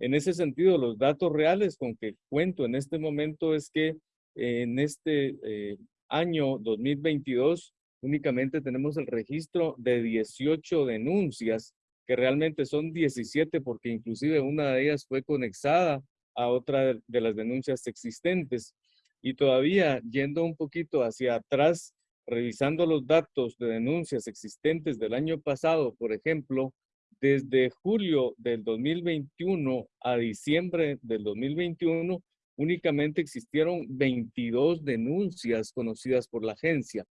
En ese sentido, los datos reales con que cuento en este momento es que en este eh, año 2022 únicamente tenemos el registro de 18 denuncias, que realmente son 17 porque inclusive una de ellas fue conexada a otra de las denuncias existentes. Y todavía yendo un poquito hacia atrás, revisando los datos de denuncias existentes del año pasado, por ejemplo, desde julio del 2021 a diciembre del 2021, únicamente existieron 22 denuncias conocidas por la agencia.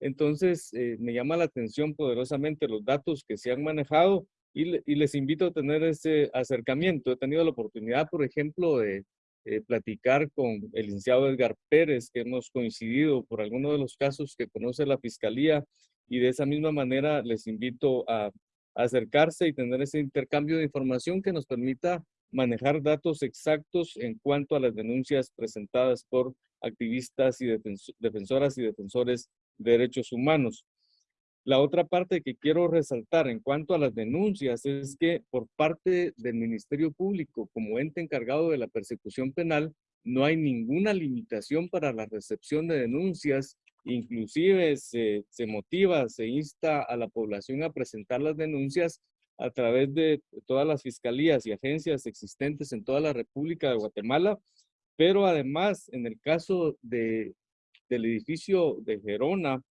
Entonces, eh, me llama la atención poderosamente los datos que se han manejado y, les invito a tener ese acercamiento. He tenido la oportunidad, por ejemplo, de eh, platicar con el licenciado Edgar Pérez, que hemos coincidido por algunos de los casos que conoce la Fiscalía y de esa misma manera les invito a acercarse y tener ese intercambio de información que nos permita manejar datos exactos en cuanto a las denuncias presentadas por activistas y defensoras y defensores de derechos humanos. La otra parte que quiero resaltar en cuanto a las denuncias es que por parte del Ministerio Público, como ente encargado de la persecución penal, no hay ninguna limitación para la recepción de denuncias Inclusive se, motiva, se insta a la población a presentar las denuncias a través de todas las fiscalías y agencias existentes en toda la República de Guatemala, pero además en el caso de, del edificio de Gerona,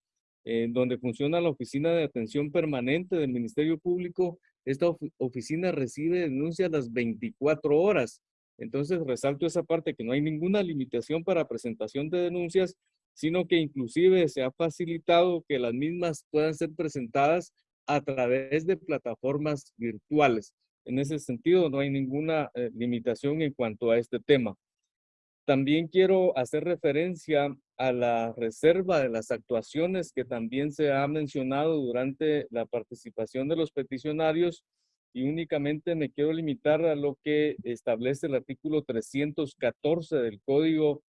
donde funciona la Oficina de Atención Permanente del Ministerio Público, esta oficina recibe denuncias las 24 horas. Entonces resalto esa parte que no hay ninguna limitación para presentación de denuncias sino que inclusive se ha facilitado que las mismas puedan ser presentadas a través de plataformas virtuales. En ese sentido, no hay ninguna eh, limitación en cuanto a este tema. También quiero hacer referencia a la reserva de las actuaciones que también se ha mencionado durante la participación de los peticionarios y únicamente me quiero limitar a lo que establece el artículo 314 del Código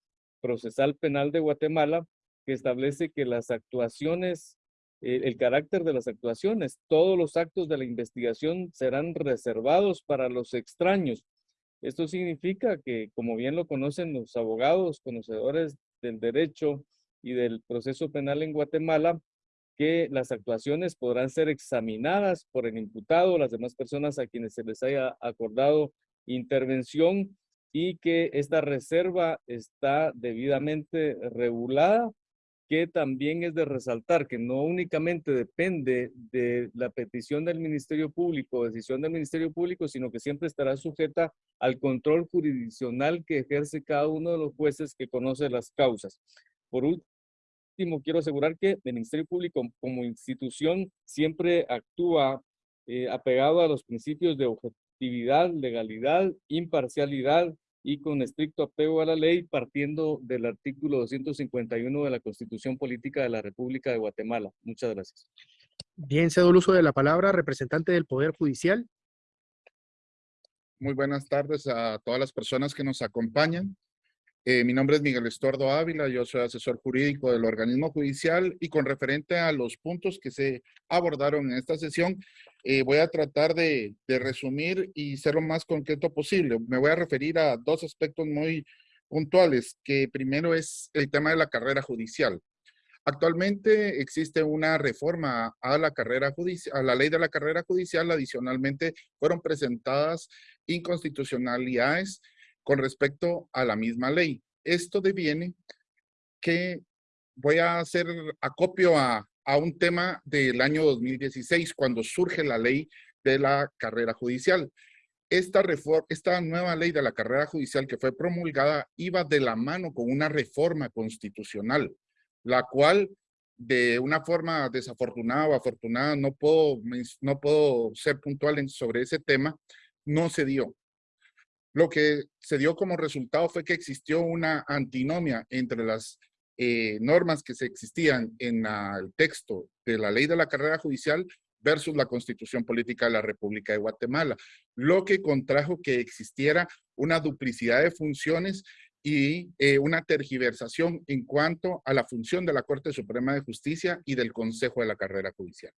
Procesal Penal de Guatemala, que establece que las actuaciones, el carácter de las actuaciones, todos los actos de la investigación serán reservados para los extraños. Esto significa que, como bien lo conocen los abogados, conocedores del derecho y del proceso penal en Guatemala, que las actuaciones podrán ser examinadas por el imputado las demás personas a quienes se les haya acordado intervención y que esta reserva está debidamente regulada, que también es de resaltar que no únicamente depende de la petición del Ministerio Público, decisión del Ministerio Público, sino que siempre estará sujeta al control jurisdiccional que ejerce cada uno de los jueces que conoce las causas. Por último, quiero asegurar que el Ministerio Público como institución siempre actúa eh, apegado a los principios de objetividad, legalidad, imparcialidad y con estricto apego a la ley, partiendo del artículo 251 de la Constitución Política de la República de Guatemala. Muchas gracias. Bien, cedo el uso de la palabra, representante del Poder Judicial. Muy buenas tardes a todas las personas que nos acompañan. Eh, mi nombre es Miguel Estuardo Ávila, yo soy asesor jurídico del organismo judicial y con referente a los puntos que se abordaron en esta sesión, eh, voy a tratar de, resumir y ser lo más concreto posible. Me voy a referir a dos aspectos muy puntuales, que primero es el tema de la carrera judicial. Actualmente existe una reforma a la carrera judicial, a la ley de la carrera judicial, adicionalmente fueron presentadas inconstitucionalidades con respecto a la misma ley. Esto deviene que voy a hacer acopio a, a un tema del año 2016, cuando surge la ley de la carrera judicial. Esta, reforma, esta nueva ley de la carrera judicial que fue promulgada iba de la mano con una reforma constitucional, la cual de una forma desafortunada o afortunada, no puedo, no puedo ser puntual sobre ese tema, no se dio. Lo que se dio como resultado fue que existió una antinomia entre las eh, normas que se existían en el texto de la ley de la carrera judicial versus la constitución política de la República de Guatemala, lo que contrajo que existiera una duplicidad de funciones y eh, una tergiversación en cuanto a la función de la Corte Suprema de Justicia y del Consejo de la Carrera Judicial.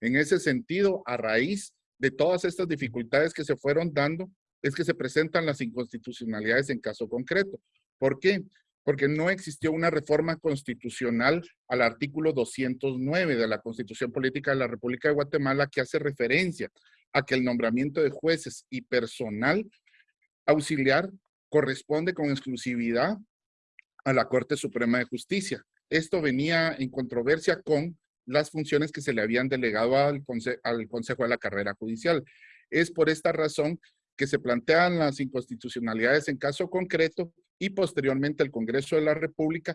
En ese sentido, a raíz de todas estas dificultades que se fueron dando, es que se presentan las inconstitucionalidades en caso concreto. ¿Por qué? Porque no existió una reforma constitucional al artículo 209 de la Constitución Política de la República de Guatemala que hace referencia a que el nombramiento de jueces y personal auxiliar corresponde con exclusividad a la Corte Suprema de Justicia. Esto venía en controversia con las funciones que se le habían delegado al, Consejo de la Carrera Judicial. Es por esta razón que se plantean las inconstitucionalidades en caso concreto y posteriormente el Congreso de la República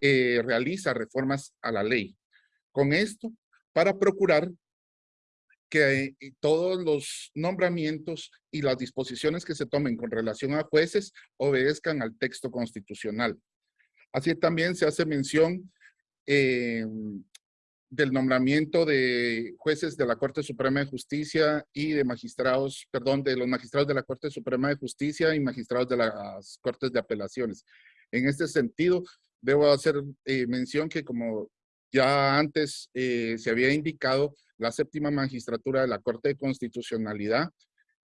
eh, realiza reformas a la ley. Con esto, para procurar que eh, todos los nombramientos y las disposiciones que se tomen con relación a jueces obedezcan al texto constitucional. Así también se hace mención eh, del nombramiento de jueces de la Corte Suprema de Justicia y de magistrados, perdón, de los magistrados de la Corte Suprema de Justicia y magistrados de las Cortes de Apelaciones. En este sentido, debo hacer eh, mención que como ya antes eh, se había indicado, la séptima magistratura de la Corte de Constitucionalidad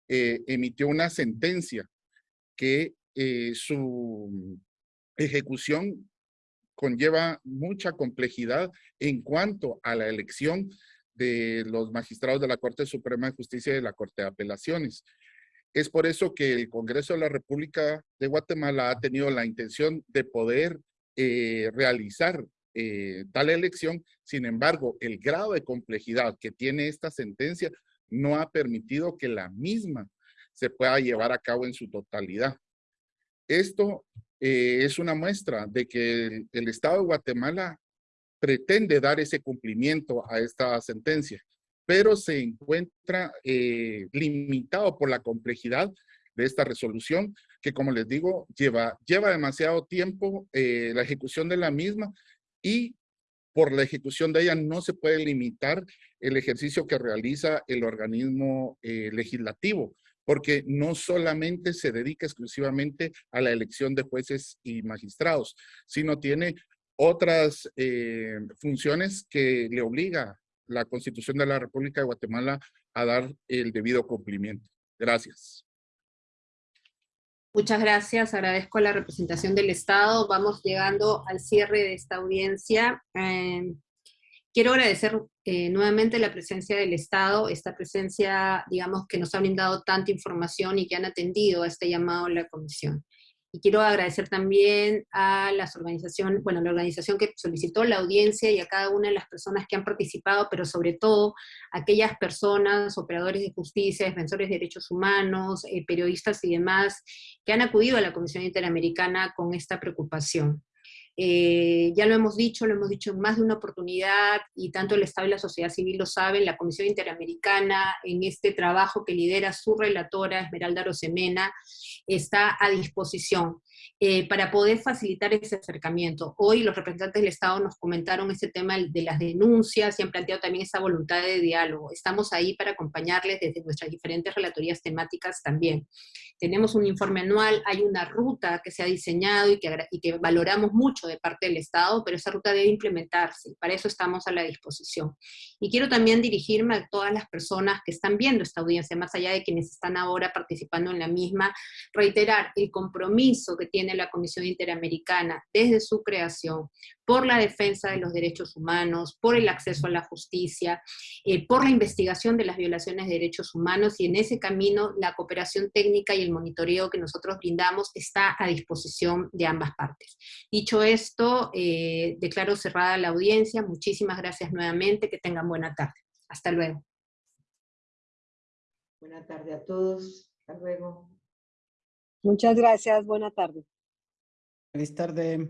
eh, emitió una sentencia que su ejecución conlleva mucha complejidad en cuanto a la elección de los magistrados de la Corte Suprema de Justicia y de la Corte de Apelaciones. Es por eso que el Congreso de la República de Guatemala ha tenido la intención de poder eh, realizar eh, tal elección. Sin embargo, el grado de complejidad que tiene esta sentencia no ha permitido que la misma se pueda llevar a cabo en su totalidad. Esto eh, es una muestra de que el, Estado de Guatemala pretende dar ese cumplimiento a esta sentencia, pero se encuentra eh, limitado por la complejidad de esta resolución, que como les digo, lleva, lleva demasiado tiempo eh, la ejecución de la misma y por la ejecución de ella no se puede limitar el ejercicio que realiza el organismo legislativo porque no solamente se dedica exclusivamente a la elección de jueces y magistrados, sino tiene otras eh, funciones que le obliga la Constitución de la República de Guatemala a dar el debido cumplimiento. Gracias. Muchas gracias, agradezco la representación del Estado. Vamos llegando al cierre de esta audiencia. Eh, Quiero agradecer eh, nuevamente la presencia del Estado, esta presencia, digamos, que nos ha brindado tanta información y que han atendido a este llamado de la Comisión. Y quiero agradecer también a las organizaciones, bueno, la organización que solicitó la audiencia y a cada una de las personas que han participado, pero sobre todo a aquellas personas, operadores de justicia, defensores de derechos humanos, eh, periodistas y demás, que han acudido a la Comisión Interamericana con esta preocupación. Eh, ya lo hemos dicho, lo hemos dicho en más de una oportunidad, y tanto el Estado y la sociedad civil lo saben, la Comisión Interamericana, en este trabajo que lidera su relatora, Esmeralda Rosemena, está a disposición. Eh, para poder facilitar ese acercamiento. Hoy los representantes del Estado nos comentaron ese tema de las denuncias y han planteado también esa voluntad de diálogo. Estamos ahí para acompañarles desde nuestras diferentes relatorías temáticas también. Tenemos un informe anual, hay una ruta que se ha diseñado y que, y que valoramos mucho de parte del Estado, pero esa ruta debe implementarse, para eso estamos a la disposición. Y quiero también dirigirme a todas las personas que están viendo esta audiencia, más allá de quienes están ahora participando en la misma, reiterar el compromiso que tiene la Comisión Interamericana desde su creación por la defensa de los derechos humanos, por el acceso a la justicia, eh, por la investigación de las violaciones de derechos humanos y en ese camino la cooperación técnica y el monitoreo que nosotros brindamos está a disposición de ambas partes. Dicho esto, eh, declaro cerrada la audiencia. Muchísimas gracias nuevamente. Que tengan buena tarde. Hasta luego. Buena tarde a todos. Hasta luego. Muchas gracias. Buena tarde. Feliz tarde.